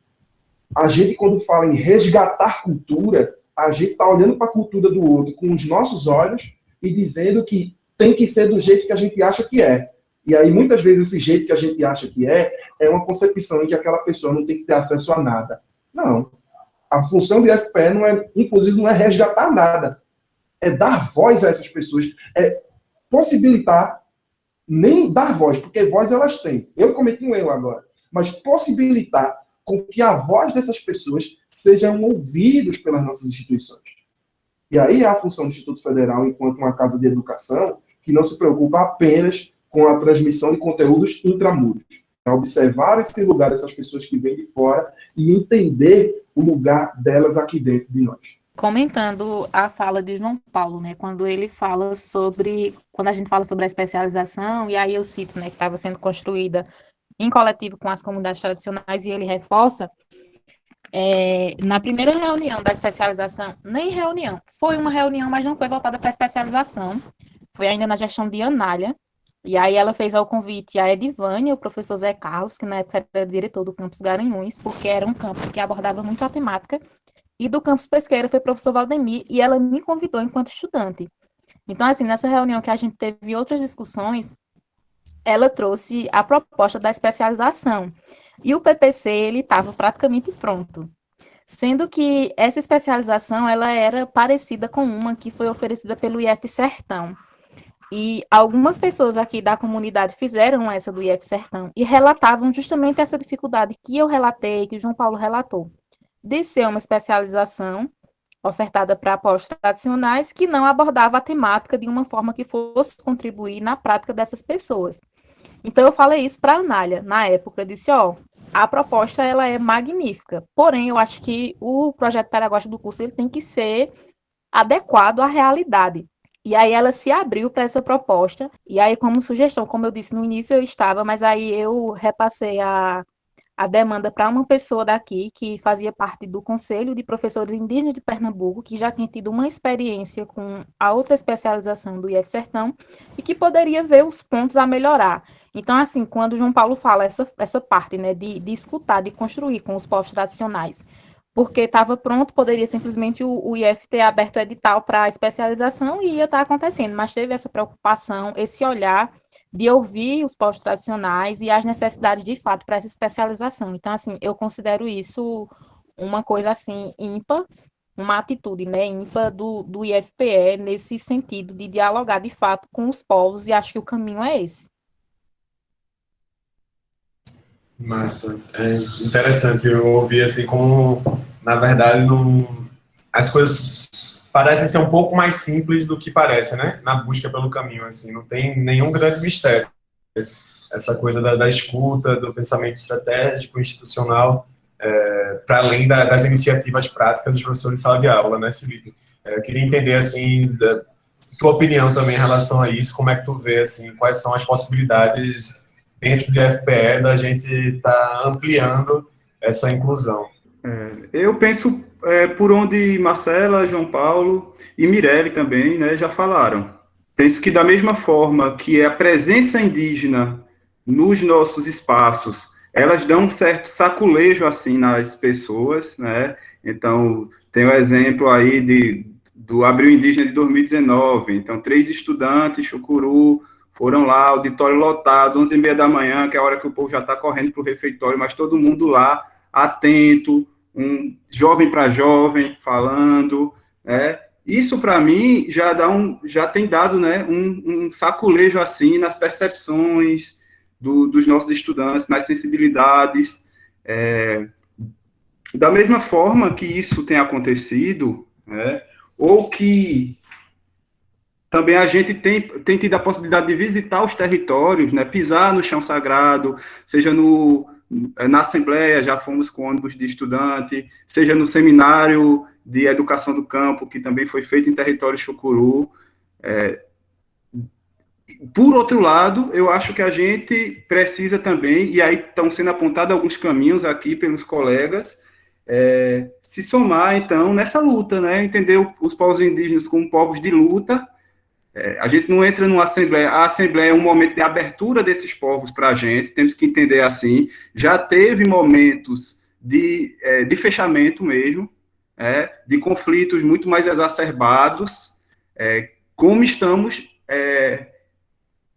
a gente quando fala em resgatar cultura, a gente está olhando para a cultura do outro com os nossos olhos e dizendo que tem que ser do jeito que a gente acha que é. E aí, muitas vezes, esse jeito que a gente acha que é, é uma concepção em que aquela pessoa não tem que ter acesso a nada. Não. A função do IFPE, não é, inclusive, não é resgatar nada. É dar voz a essas pessoas. É possibilitar, nem dar voz, porque voz elas têm. Eu cometi um erro agora. Mas possibilitar com que a voz dessas pessoas sejam ouvidos pelas nossas instituições. E aí é a função do Instituto Federal, enquanto uma casa de educação, que não se preocupa apenas com a transmissão de conteúdos intramuros. É observar esse lugar dessas pessoas que vêm de fora e entender o lugar delas aqui dentro de nós.
Comentando a fala de João Paulo, né, quando ele fala sobre, quando a gente fala sobre a especialização, e aí eu cito, né, que estava sendo construída em coletivo com as comunidades tradicionais, e ele reforça, é, na primeira reunião da especialização, nem reunião, foi uma reunião, mas não foi voltada para especialização, foi ainda na gestão de Anália, e aí ela fez ao convite a Edivânia, o professor Zé Carlos, que na época era diretor do campus Garanhuns, porque era um campus que abordava muito a temática, e do campus Pesqueira foi o professor Valdemir, e ela me convidou enquanto estudante. Então, assim, nessa reunião que a gente teve outras discussões, ela trouxe a proposta da especialização. E o PPC, ele estava praticamente pronto. Sendo que essa especialização, ela era parecida com uma que foi oferecida pelo IF Sertão. E algumas pessoas aqui da comunidade fizeram essa do IF Sertão e relatavam justamente essa dificuldade que eu relatei, que o João Paulo relatou, de ser uma especialização ofertada para postos tradicionais que não abordava a temática de uma forma que fosse contribuir na prática dessas pessoas. Então eu falei isso para a Anália na época, disse, ó, a proposta ela é magnífica, porém eu acho que o projeto pedagógico do curso ele tem que ser adequado à realidade. E aí ela se abriu para essa proposta. E aí, como sugestão, como eu disse no início, eu estava, mas aí eu repassei a, a demanda para uma pessoa daqui que fazia parte do Conselho de Professores Indígenas de Pernambuco, que já tinha tido uma experiência com a outra especialização do IF Sertão e que poderia ver os pontos a melhorar. Então, assim, quando João Paulo fala essa, essa parte, né, de, de escutar, de construir com os povos tradicionais, porque estava pronto, poderia simplesmente o, o IF ter aberto o edital para especialização e ia estar tá acontecendo, mas teve essa preocupação, esse olhar de ouvir os povos tradicionais e as necessidades de fato para essa especialização. Então, assim, eu considero isso uma coisa assim ímpar, uma atitude né, ímpar do, do IFPE nesse sentido de dialogar de fato com os povos, e acho que o caminho é esse.
Massa. É interessante eu ouvir assim como, na verdade, não, as coisas parecem ser um pouco mais simples do que parece, né? Na busca pelo caminho, assim, não tem nenhum grande mistério. Essa coisa da, da escuta, do pensamento estratégico, institucional, é, para além da, das iniciativas práticas dos professores de sala de aula, né, Felipe? É, eu queria entender, assim, da tua opinião também em relação a isso, como é que tu vê, assim, quais são as possibilidades dentro de FPE da gente estar tá ampliando essa inclusão.
É, eu penso é, por onde Marcela, João Paulo e Mirelle também né, já falaram. Penso que da mesma forma que a presença indígena nos nossos espaços, elas dão um certo saculejo assim nas pessoas, né? Então, tem o exemplo aí de, do Abril Indígena de 2019. Então, três estudantes, Chucuru, foram lá, auditório lotado, 11 e meia da manhã, que é a hora que o povo já está correndo para o refeitório, mas todo mundo lá, atento, um jovem para jovem, falando, né? Isso, para mim, já, dá um, já tem dado né, um, um saculejo, assim, nas percepções do, dos nossos estudantes, nas sensibilidades. É, da mesma forma que isso tem acontecido, né, ou que também a gente tem, tem tido a possibilidade de visitar os territórios, né, pisar no chão sagrado, seja no, na Assembleia, já fomos com ônibus de estudante, seja no seminário de educação do campo, que também foi feito em território chucuru. É, por outro lado, eu acho que a gente precisa também, e aí estão sendo apontados alguns caminhos aqui pelos colegas, é, se somar, então, nessa luta, né? Entender os povos indígenas como povos de luta, é, a gente não entra numa assembleia, a assembleia é um momento de abertura desses povos para a gente, temos que entender assim. Já teve momentos de, é, de fechamento mesmo, é, de conflitos muito mais exacerbados, é, como estamos é,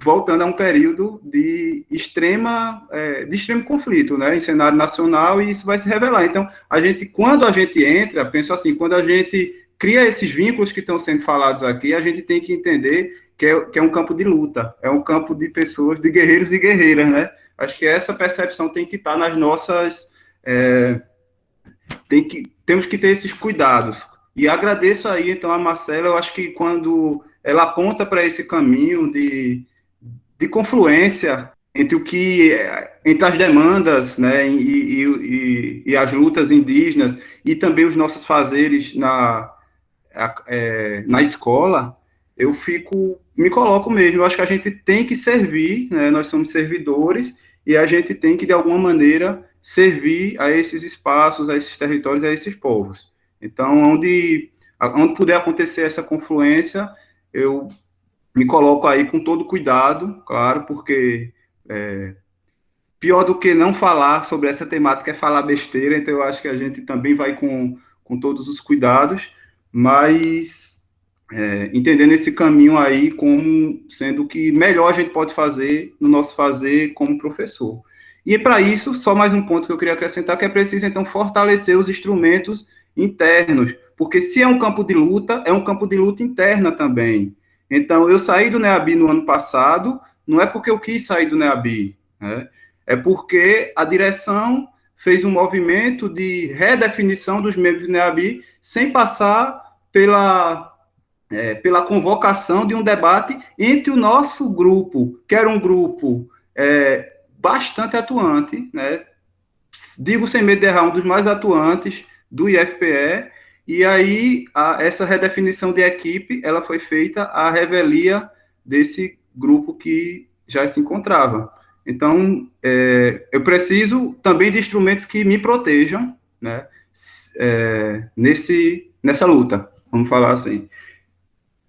voltando a um período de extrema é, de extremo conflito, né, em cenário nacional e isso vai se revelar. Então, a gente, quando a gente entra, penso assim, quando a gente cria esses vínculos que estão sendo falados aqui, a gente tem que entender que é, que é um campo de luta, é um campo de pessoas, de guerreiros e guerreiras, né? Acho que essa percepção tem que estar nas nossas. É, tem que, temos que ter esses cuidados. E agradeço aí, então, a Marcela, eu acho que quando ela aponta para esse caminho de, de confluência entre o que entre as demandas né, e, e, e, as lutas indígenas e também os nossos fazeres na, é, na escola, eu fico, me coloco mesmo, eu acho que a gente tem que servir, né, nós somos servidores, e a gente tem que, de alguma maneira, servir a esses espaços, a esses territórios, a esses povos. Então, onde, onde puder acontecer essa confluência, eu me coloco aí com todo cuidado, claro, porque é, pior do que não falar sobre essa temática é falar besteira, então eu acho que a gente também vai com, com todos os cuidados, mas é, entendendo esse caminho aí como sendo o que melhor a gente pode fazer no nosso fazer como professor. E para isso, só mais um ponto que eu queria acrescentar, que é preciso, então, fortalecer os instrumentos internos, porque se é um campo de luta, é um campo de luta interna também. Então, eu saí do NEABI no ano passado, não é porque eu quis sair do NEABI, né? é porque a direção fez um movimento de redefinição dos membros do NEABI sem passar pela, é, pela convocação de um debate entre o nosso grupo, que era um grupo é, bastante atuante, né? digo sem medo de errar, um dos mais atuantes do IFPE, e aí a, essa redefinição de equipe, ela foi feita à revelia desse grupo que já se encontrava. Então, é, eu preciso também de instrumentos que me protejam, né, é, nesse, nessa luta, vamos falar assim.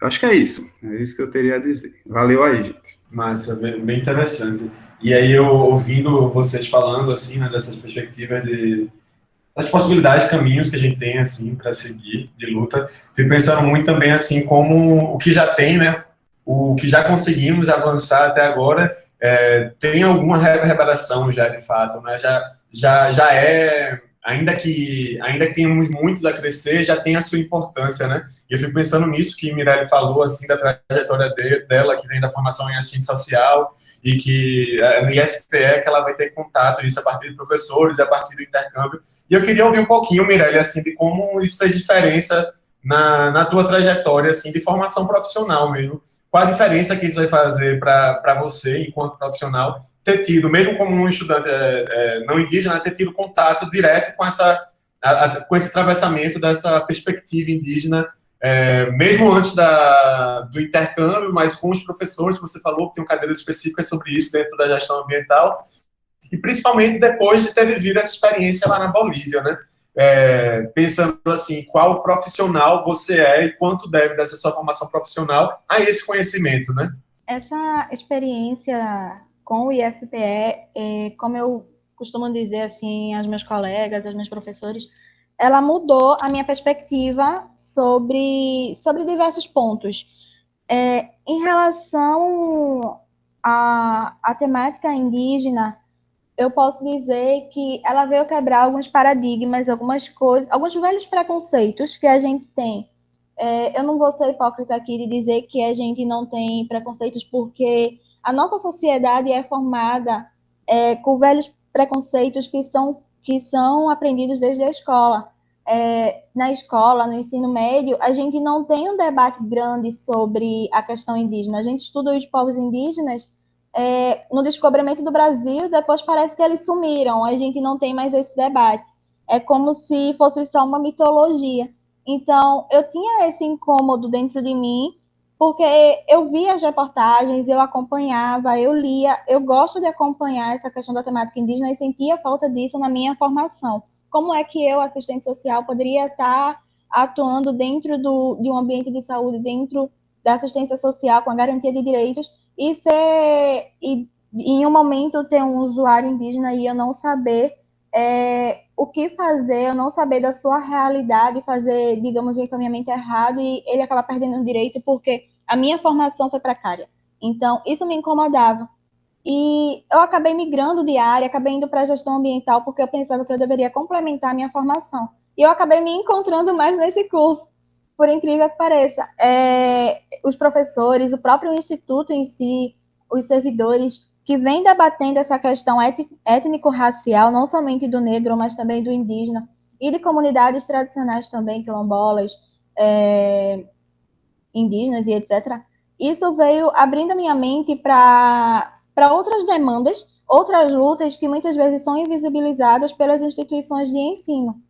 Acho que é isso, é isso que eu teria a dizer. Valeu aí, gente.
Massa, bem interessante. E aí, eu ouvindo vocês falando, assim, né, dessas perspectivas de das possibilidades, caminhos que a gente tem, assim, para seguir de luta, fui pensando muito também, assim, como o que já tem, né, o que já conseguimos avançar até agora, é, tem alguma revelação já, de fato, né, já, já, já é ainda que ainda que tenhamos muitos a crescer, já tem a sua importância, né? E eu fico pensando nisso que Mirelle falou, assim, da trajetória de, dela, que vem da formação em assistente social, e que no IFPE que ela vai ter contato, isso a partir de professores, a partir do intercâmbio. E eu queria ouvir um pouquinho, Mirelle, assim, de como isso fez diferença na, na tua trajetória, assim, de formação profissional mesmo. Qual a diferença que isso vai fazer para você, enquanto profissional, ter tido, mesmo como um estudante é, é, não indígena, ter tido contato direto com, essa, a, a, com esse atravessamento dessa perspectiva indígena, é, mesmo antes da, do intercâmbio, mas com os professores, você falou que tem cadeiras específicas sobre isso dentro da gestão ambiental, e principalmente depois de ter vivido essa experiência lá na Bolívia, né? É, pensando assim, qual profissional você é e quanto deve dessa sua formação profissional a esse conhecimento, né?
Essa experiência com o IFPE, é, como eu costumo dizer assim aos meus colegas, aos meus professores, ela mudou a minha perspectiva sobre, sobre diversos pontos. É, em relação à, à temática indígena, eu posso dizer que ela veio quebrar alguns paradigmas, algumas coisas, alguns velhos preconceitos que a gente tem. É, eu não vou ser hipócrita aqui de dizer que a gente não tem preconceitos porque a nossa sociedade é formada é, com velhos preconceitos que são, que são aprendidos desde a escola. É, na escola, no ensino médio, a gente não tem um debate grande sobre a questão indígena. A gente estuda os povos indígenas é, no descobrimento do Brasil, depois parece que eles sumiram. A gente não tem mais esse debate. É como se fosse só uma mitologia. Então, eu tinha esse incômodo dentro de mim porque eu via as reportagens, eu acompanhava, eu lia, eu gosto de acompanhar essa questão da temática indígena e sentia falta disso na minha formação. Como é que eu, assistente social, poderia estar atuando dentro do, de um ambiente de saúde, dentro da assistência social, com a garantia de direitos, e ser, e, em um momento ter um usuário indígena e eu não saber é, o que fazer, eu não saber da sua realidade, fazer, digamos, um encaminhamento errado e ele acaba perdendo o direito porque a minha formação foi precária. Então, isso me incomodava. E eu acabei migrando de área, acabei indo para a gestão ambiental porque eu pensava que eu deveria complementar a minha formação. E eu acabei me encontrando mais nesse curso, por incrível que pareça. É, os professores, o próprio instituto em si, os servidores que vem debatendo essa questão étnico-racial, não somente do negro, mas também do indígena, e de comunidades tradicionais também, quilombolas, é, indígenas e etc. Isso veio abrindo minha mente para outras demandas, outras lutas que muitas vezes são invisibilizadas pelas instituições de ensino.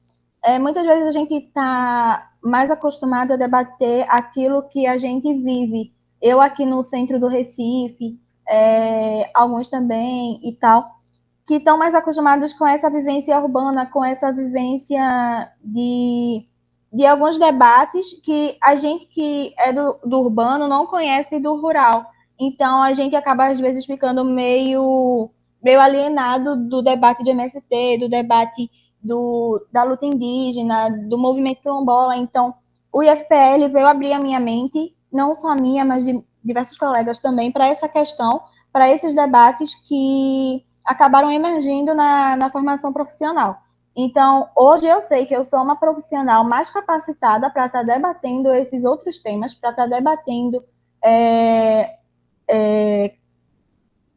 É, muitas vezes a gente está mais acostumado a debater aquilo que a gente vive. Eu aqui no centro do Recife, é, alguns também e tal, que estão mais acostumados com essa vivência urbana, com essa vivência de, de alguns debates que a gente que é do, do urbano não conhece do rural. Então a gente acaba às vezes ficando meio meio alienado do debate do MST, do debate do, da luta indígena, do movimento quilombola. Então, o IFPL veio abrir a minha mente, não só a minha, mas de diversos colegas também para essa questão, para esses debates que acabaram emergindo na, na formação profissional. Então, hoje eu sei que eu sou uma profissional mais capacitada para estar tá debatendo esses outros temas, para estar tá debatendo é, é,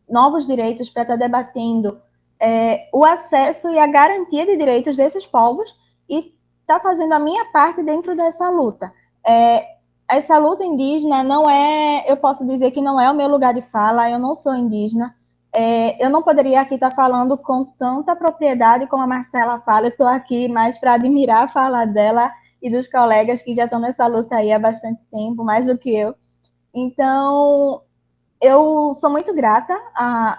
novos direitos, para estar tá debatendo é, o acesso e a garantia de direitos desses povos e estar tá fazendo a minha parte dentro dessa luta. É, essa luta indígena não é, eu posso dizer que não é o meu lugar de fala, eu não sou indígena. É, eu não poderia aqui estar falando com tanta propriedade como a Marcela fala, eu estou aqui mais para admirar a fala dela e dos colegas que já estão nessa luta aí há bastante tempo, mais do que eu. Então, eu sou muito grata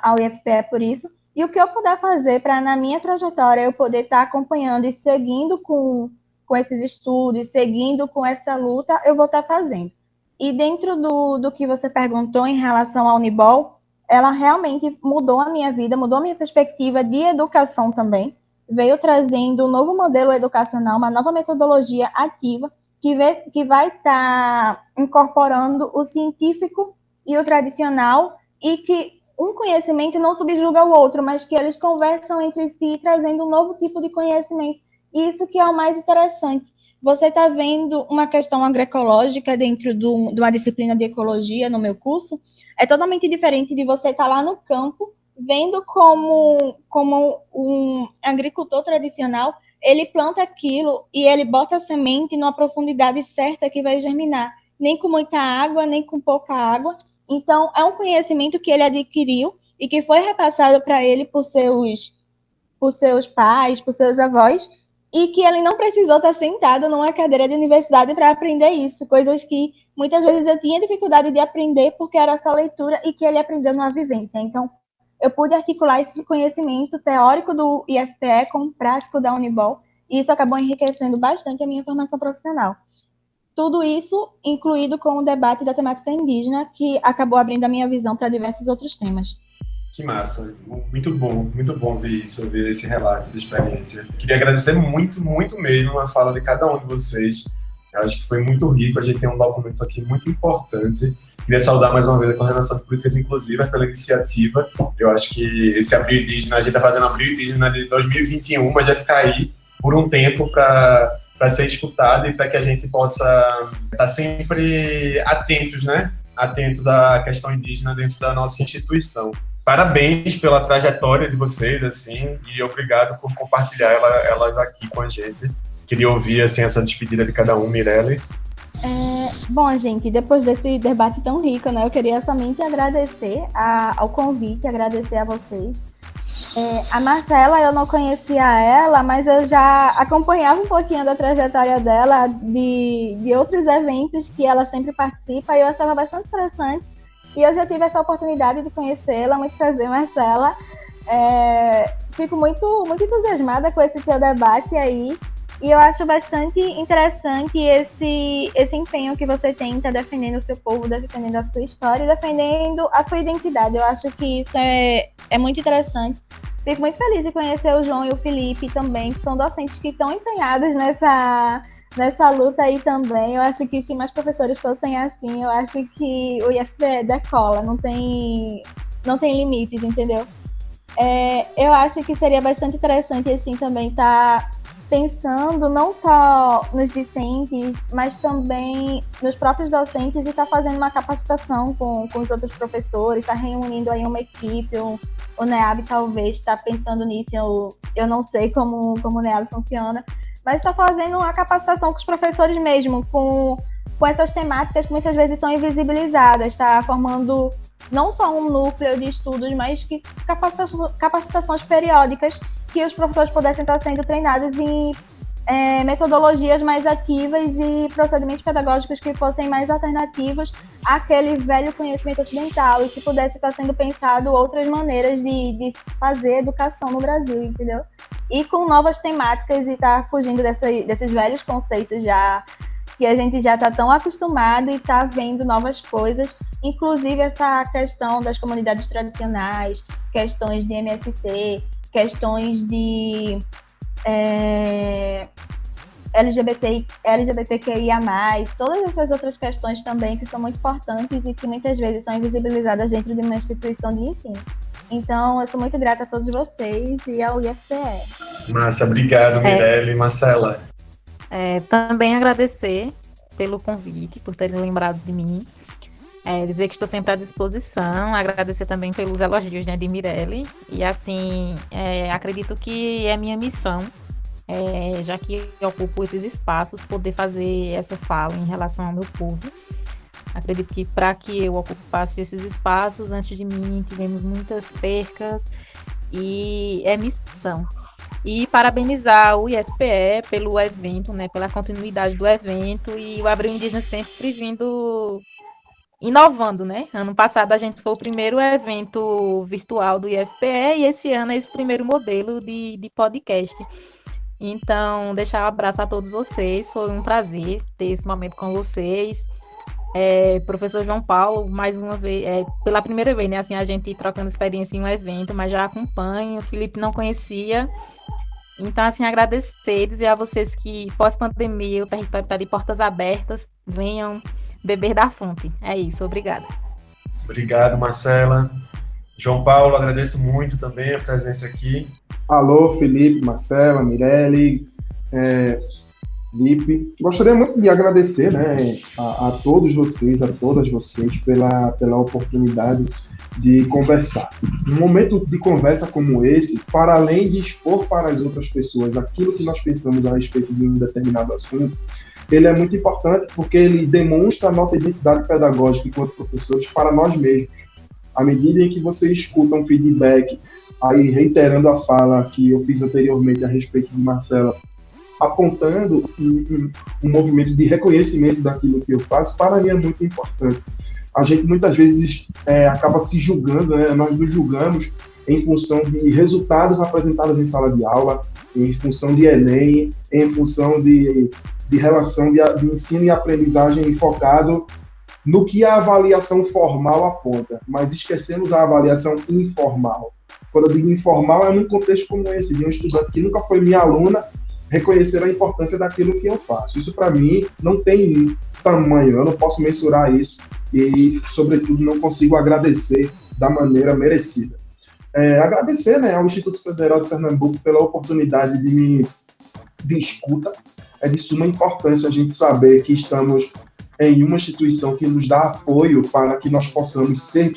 ao IFPE por isso, e o que eu puder fazer para, na minha trajetória, eu poder estar tá acompanhando e seguindo com, com esses estudos, seguindo com essa luta, eu vou estar tá fazendo. E dentro do, do que você perguntou em relação ao Unibol, ela realmente mudou a minha vida, mudou a minha perspectiva de educação também, veio trazendo um novo modelo educacional, uma nova metodologia ativa, que, vê, que vai estar tá incorporando o científico e o tradicional, e que um conhecimento não subjuga o outro, mas que eles conversam entre si, trazendo um novo tipo de conhecimento. Isso que é o mais interessante. Você está vendo uma questão agroecológica dentro do, de uma disciplina de ecologia no meu curso, é totalmente diferente de você estar tá lá no campo, vendo como, como um agricultor tradicional, ele planta aquilo e ele bota a semente numa profundidade certa que vai germinar, nem com muita água, nem com pouca água, então, é um conhecimento que ele adquiriu e que foi repassado para ele por seus, por seus pais, por seus avós, e que ele não precisou estar sentado numa cadeira de universidade para aprender isso, coisas que muitas vezes eu tinha dificuldade de aprender porque era só leitura e que ele aprendeu numa vivência. Então, eu pude articular esse conhecimento teórico do IFPE com o prático da Unibol, e isso acabou enriquecendo bastante a minha formação profissional. Tudo isso incluído com o debate da temática indígena, que acabou abrindo a minha visão para diversos outros temas.
Que massa, muito bom, muito bom ver isso, ouvir esse relato de experiência. Queria agradecer muito, muito mesmo a fala de cada um de vocês. Eu acho que foi muito rico, a gente tem um documento aqui muito importante. Queria saudar mais uma vez a Coordenação de Políticas Inclusivas pela iniciativa. Eu acho que esse Abril Indígena, a gente está fazendo Abril Indígena de 2021, mas vai ficar aí por um tempo para para ser escutado e para que a gente possa estar tá sempre atentos, né? Atentos à questão indígena dentro da nossa instituição. Parabéns pela trajetória de vocês, assim, e obrigado por compartilhar ela, ela aqui com a gente. Queria ouvir, assim, essa despedida de cada um, Mirelle.
É, bom, gente, depois desse debate tão rico, né, eu queria somente agradecer a, ao convite, agradecer a vocês é, a Marcela, eu não conhecia ela, mas eu já acompanhava um pouquinho da trajetória dela, de, de outros eventos que ela sempre participa, e eu achava bastante interessante. E eu já tive essa oportunidade de conhecê-la. Muito prazer, Marcela. É, fico muito, muito entusiasmada com esse teu debate aí. E eu acho bastante interessante esse, esse empenho que você tem tá defendendo o seu povo, defendendo a sua história e defendendo a sua identidade. Eu acho que isso é, é muito interessante. Fico muito feliz de conhecer o João e o Felipe também, que são docentes que estão empenhados nessa, nessa luta aí também. Eu acho que se mais professores fossem assim, eu acho que o IFPE decola, não tem, não tem limites, entendeu? É, eu acho que seria bastante interessante assim também estar tá pensando não só nos discentes, mas também nos próprios docentes e está fazendo uma capacitação com, com os outros professores, está reunindo aí uma equipe, o, o NEAB talvez está pensando nisso, eu, eu não sei como, como o NEAB funciona, mas está fazendo uma capacitação com os professores mesmo, com, com essas temáticas que muitas vezes são invisibilizadas, está formando não só um núcleo de estudos, mas que capacitações, capacitações periódicas que os professores pudessem estar sendo treinados em é, metodologias mais ativas e procedimentos pedagógicos que fossem mais alternativos àquele velho conhecimento ocidental e que pudesse estar sendo pensado outras maneiras de, de fazer educação no Brasil, entendeu? E com novas temáticas e estar tá fugindo dessa, desses velhos conceitos já que a gente já está tão acostumado e está vendo novas coisas, inclusive essa questão das comunidades tradicionais, questões de MST, questões de é, LGBT, LGBTQIA+, todas essas outras questões também que são muito importantes e que muitas vezes são invisibilizadas dentro de uma instituição de ensino. Então, eu sou muito grata a todos vocês e ao IFPE.
Massa, obrigado, Mirelle é, e Marcela.
É, também agradecer pelo convite, por terem lembrado de mim. É, dizer que estou sempre à disposição, agradecer também pelos elogios né, de Mirelle. E assim, é, acredito que é minha missão, é, já que ocupo esses espaços, poder fazer essa fala em relação ao meu povo. Acredito que para que eu ocupasse esses espaços, antes de mim, tivemos muitas percas e é missão. E parabenizar o IFPE pelo evento, né, pela continuidade do evento e o Abril Indígena sempre vindo inovando, né? Ano passado a gente foi o primeiro evento virtual do IFPE e esse ano é esse primeiro modelo de, de podcast. Então, deixar um abraço a todos vocês. Foi um prazer ter esse momento com vocês. É, professor João Paulo, mais uma vez, é, pela primeira vez, né? Assim, a gente trocando experiência em um evento, mas já acompanho. O Felipe não conhecia. Então, assim, agradecer, dizer a vocês que pós-pandemia o território está de portas abertas. Venham beber da fonte. É isso, obrigada.
Obrigado, Marcela. João Paulo, agradeço muito também a presença aqui.
Alô, Felipe, Marcela, Mirelle, é, Felipe. Gostaria muito de agradecer né, a, a, todos vocês, a todas vocês, pela, pela oportunidade de conversar. Um momento de conversa como esse, para além de expor para as outras pessoas aquilo que nós pensamos a respeito de um determinado assunto, ele é muito importante porque ele demonstra a nossa identidade pedagógica enquanto professores para nós mesmos. À medida em que você escuta um feedback, aí reiterando a fala que eu fiz anteriormente a respeito de Marcela, apontando um, um, um movimento de reconhecimento daquilo que eu faço, para mim é muito importante. A gente muitas vezes é, acaba se julgando, né? nós nos julgamos em função de resultados apresentados em sala de aula, em função de Enem, em função de de relação de, de ensino e aprendizagem focado no que a avaliação formal aponta, mas esquecemos a avaliação informal. Quando eu digo informal, é num contexto como esse, de um estudante que nunca foi minha aluna, reconhecer a importância daquilo que eu faço. Isso, para mim, não tem tamanho, eu não posso mensurar isso e, sobretudo, não consigo agradecer da maneira merecida. É, agradecer né, ao Instituto Federal de Pernambuco pela oportunidade de de escuta, é de suma importância a gente saber que estamos em uma instituição que nos dá apoio para que nós possamos ser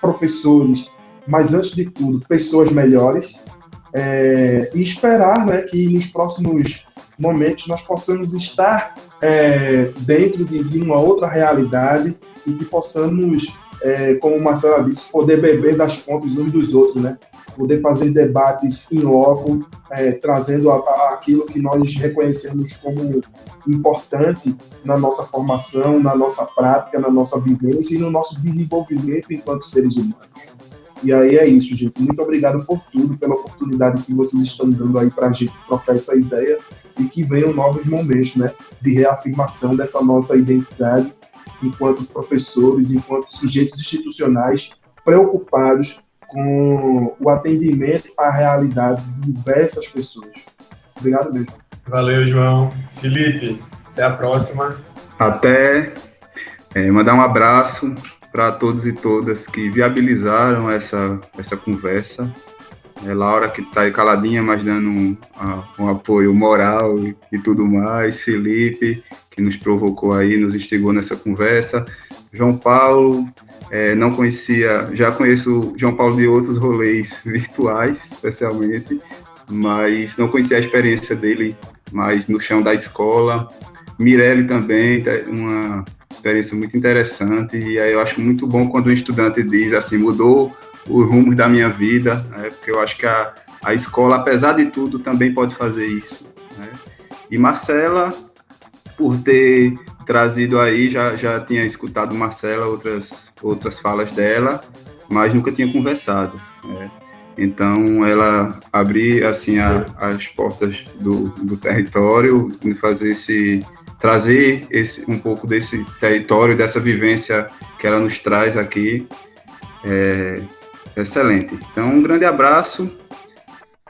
professores, mas antes de tudo, pessoas melhores, é, e esperar né, que nos próximos momentos nós possamos estar é, dentro de, uma outra realidade e que possamos, é, como o Marcelo disse, poder beber das fontes uns dos outros, né? Poder fazer debates em loco, é, trazendo a, a, aquilo que nós reconhecemos como importante na nossa formação, na nossa prática, na nossa vivência e no nosso desenvolvimento enquanto seres humanos. E aí é isso, gente. Muito obrigado por tudo, pela oportunidade que vocês estão dando aí para a gente trocar essa ideia e que venham novos momentos, né, de reafirmação dessa nossa identidade enquanto professores, enquanto sujeitos institucionais preocupados com o atendimento à realidade de diversas pessoas. Obrigado mesmo.
Valeu, João. Felipe, até a próxima.
Até. É, mandar um abraço para todos e todas que viabilizaram essa, essa conversa. É Laura, que está aí caladinha, mas dando um, um apoio moral e, e, tudo mais. Felipe, que nos provocou aí, nos instigou nessa conversa. João Paulo, é, não conhecia, já conheço João Paulo de outros rolês virtuais, especialmente, mas não conhecia a experiência dele mais no chão da escola. Mirelle também, tá, uma experiência muito interessante, e aí eu acho muito bom quando um estudante diz assim, mudou os rumos da minha vida, né, porque eu acho que a, a escola, apesar de tudo, também pode fazer isso. Né? E Marcela, por ter trazido aí, já, já tinha escutado Marcela, outras, outras falas dela, mas nunca tinha conversado. Né? Então, ela abrir assim a, as portas do, do território, fazer esse trazer esse um pouco desse território, dessa vivência que ela nos traz aqui, é excelente. Então, um grande abraço,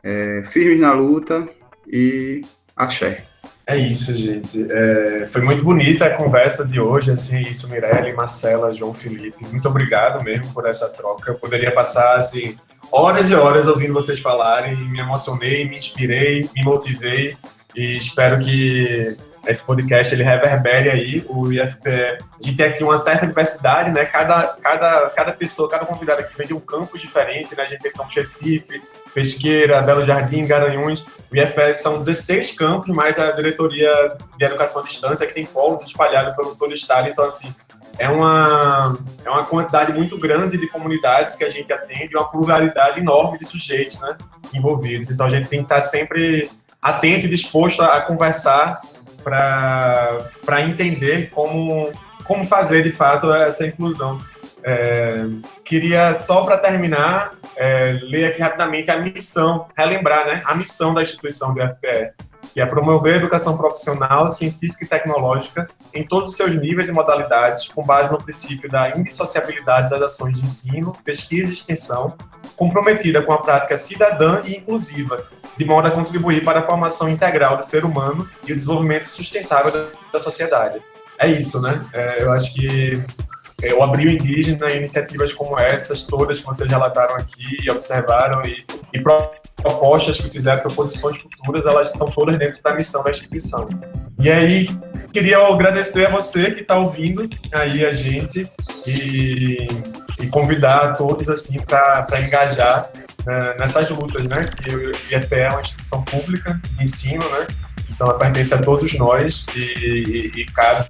é, firmes na luta e axé.
É isso, gente. É, foi muito bonita a conversa de hoje, assim, isso, Mirelle, Marcela, João Felipe. Muito obrigado mesmo por essa troca. Eu poderia passar, assim, horas e horas ouvindo vocês falarem, me emocionei, me inspirei, me motivei e espero que esse podcast ele reverbere aí o IFPE. Gente tem aqui uma certa diversidade, né? Cada, cada, cada pessoa, cada convidado aqui vem de um campus diferente, né? A gente tem campus Recife, Pesqueira, Belo Jardim, Garanhuns. O IFPE são 16 campos, mais a diretoria de educação à distância, que tem polos espalhados pelo todo o estado. Então, assim, é uma, é uma quantidade muito grande de comunidades que a gente atende, uma pluralidade enorme de sujeitos né, envolvidos. Então, a gente tem que estar sempre atento e disposto a, a conversar para entender como como fazer de fato essa inclusão. É, queria só para terminar é, ler aqui rapidamente a missão, relembrar, né, a missão da instituição do FPE, que é promover a educação profissional, científica e tecnológica em todos os seus níveis e modalidades, com base no princípio da indissociabilidade das ações de ensino, pesquisa e extensão, comprometida com a prática cidadã e inclusiva, de modo a contribuir para a formação integral do ser humano e o desenvolvimento sustentável da, da sociedade. É isso, né? É, eu acho que é, o Indígena, iniciativas como essas, todas que vocês relataram aqui e observaram, e, e propostas que fizeram, proposições futuras, elas estão todas dentro da missão da instituição. E aí, queria agradecer a você que está ouvindo aí a gente e, e convidar todos assim para engajar né, nessas lutas, né? Que o IFPE é uma instituição pública de ensino, né? Então, ela pertence a todos nós e, e, e cabe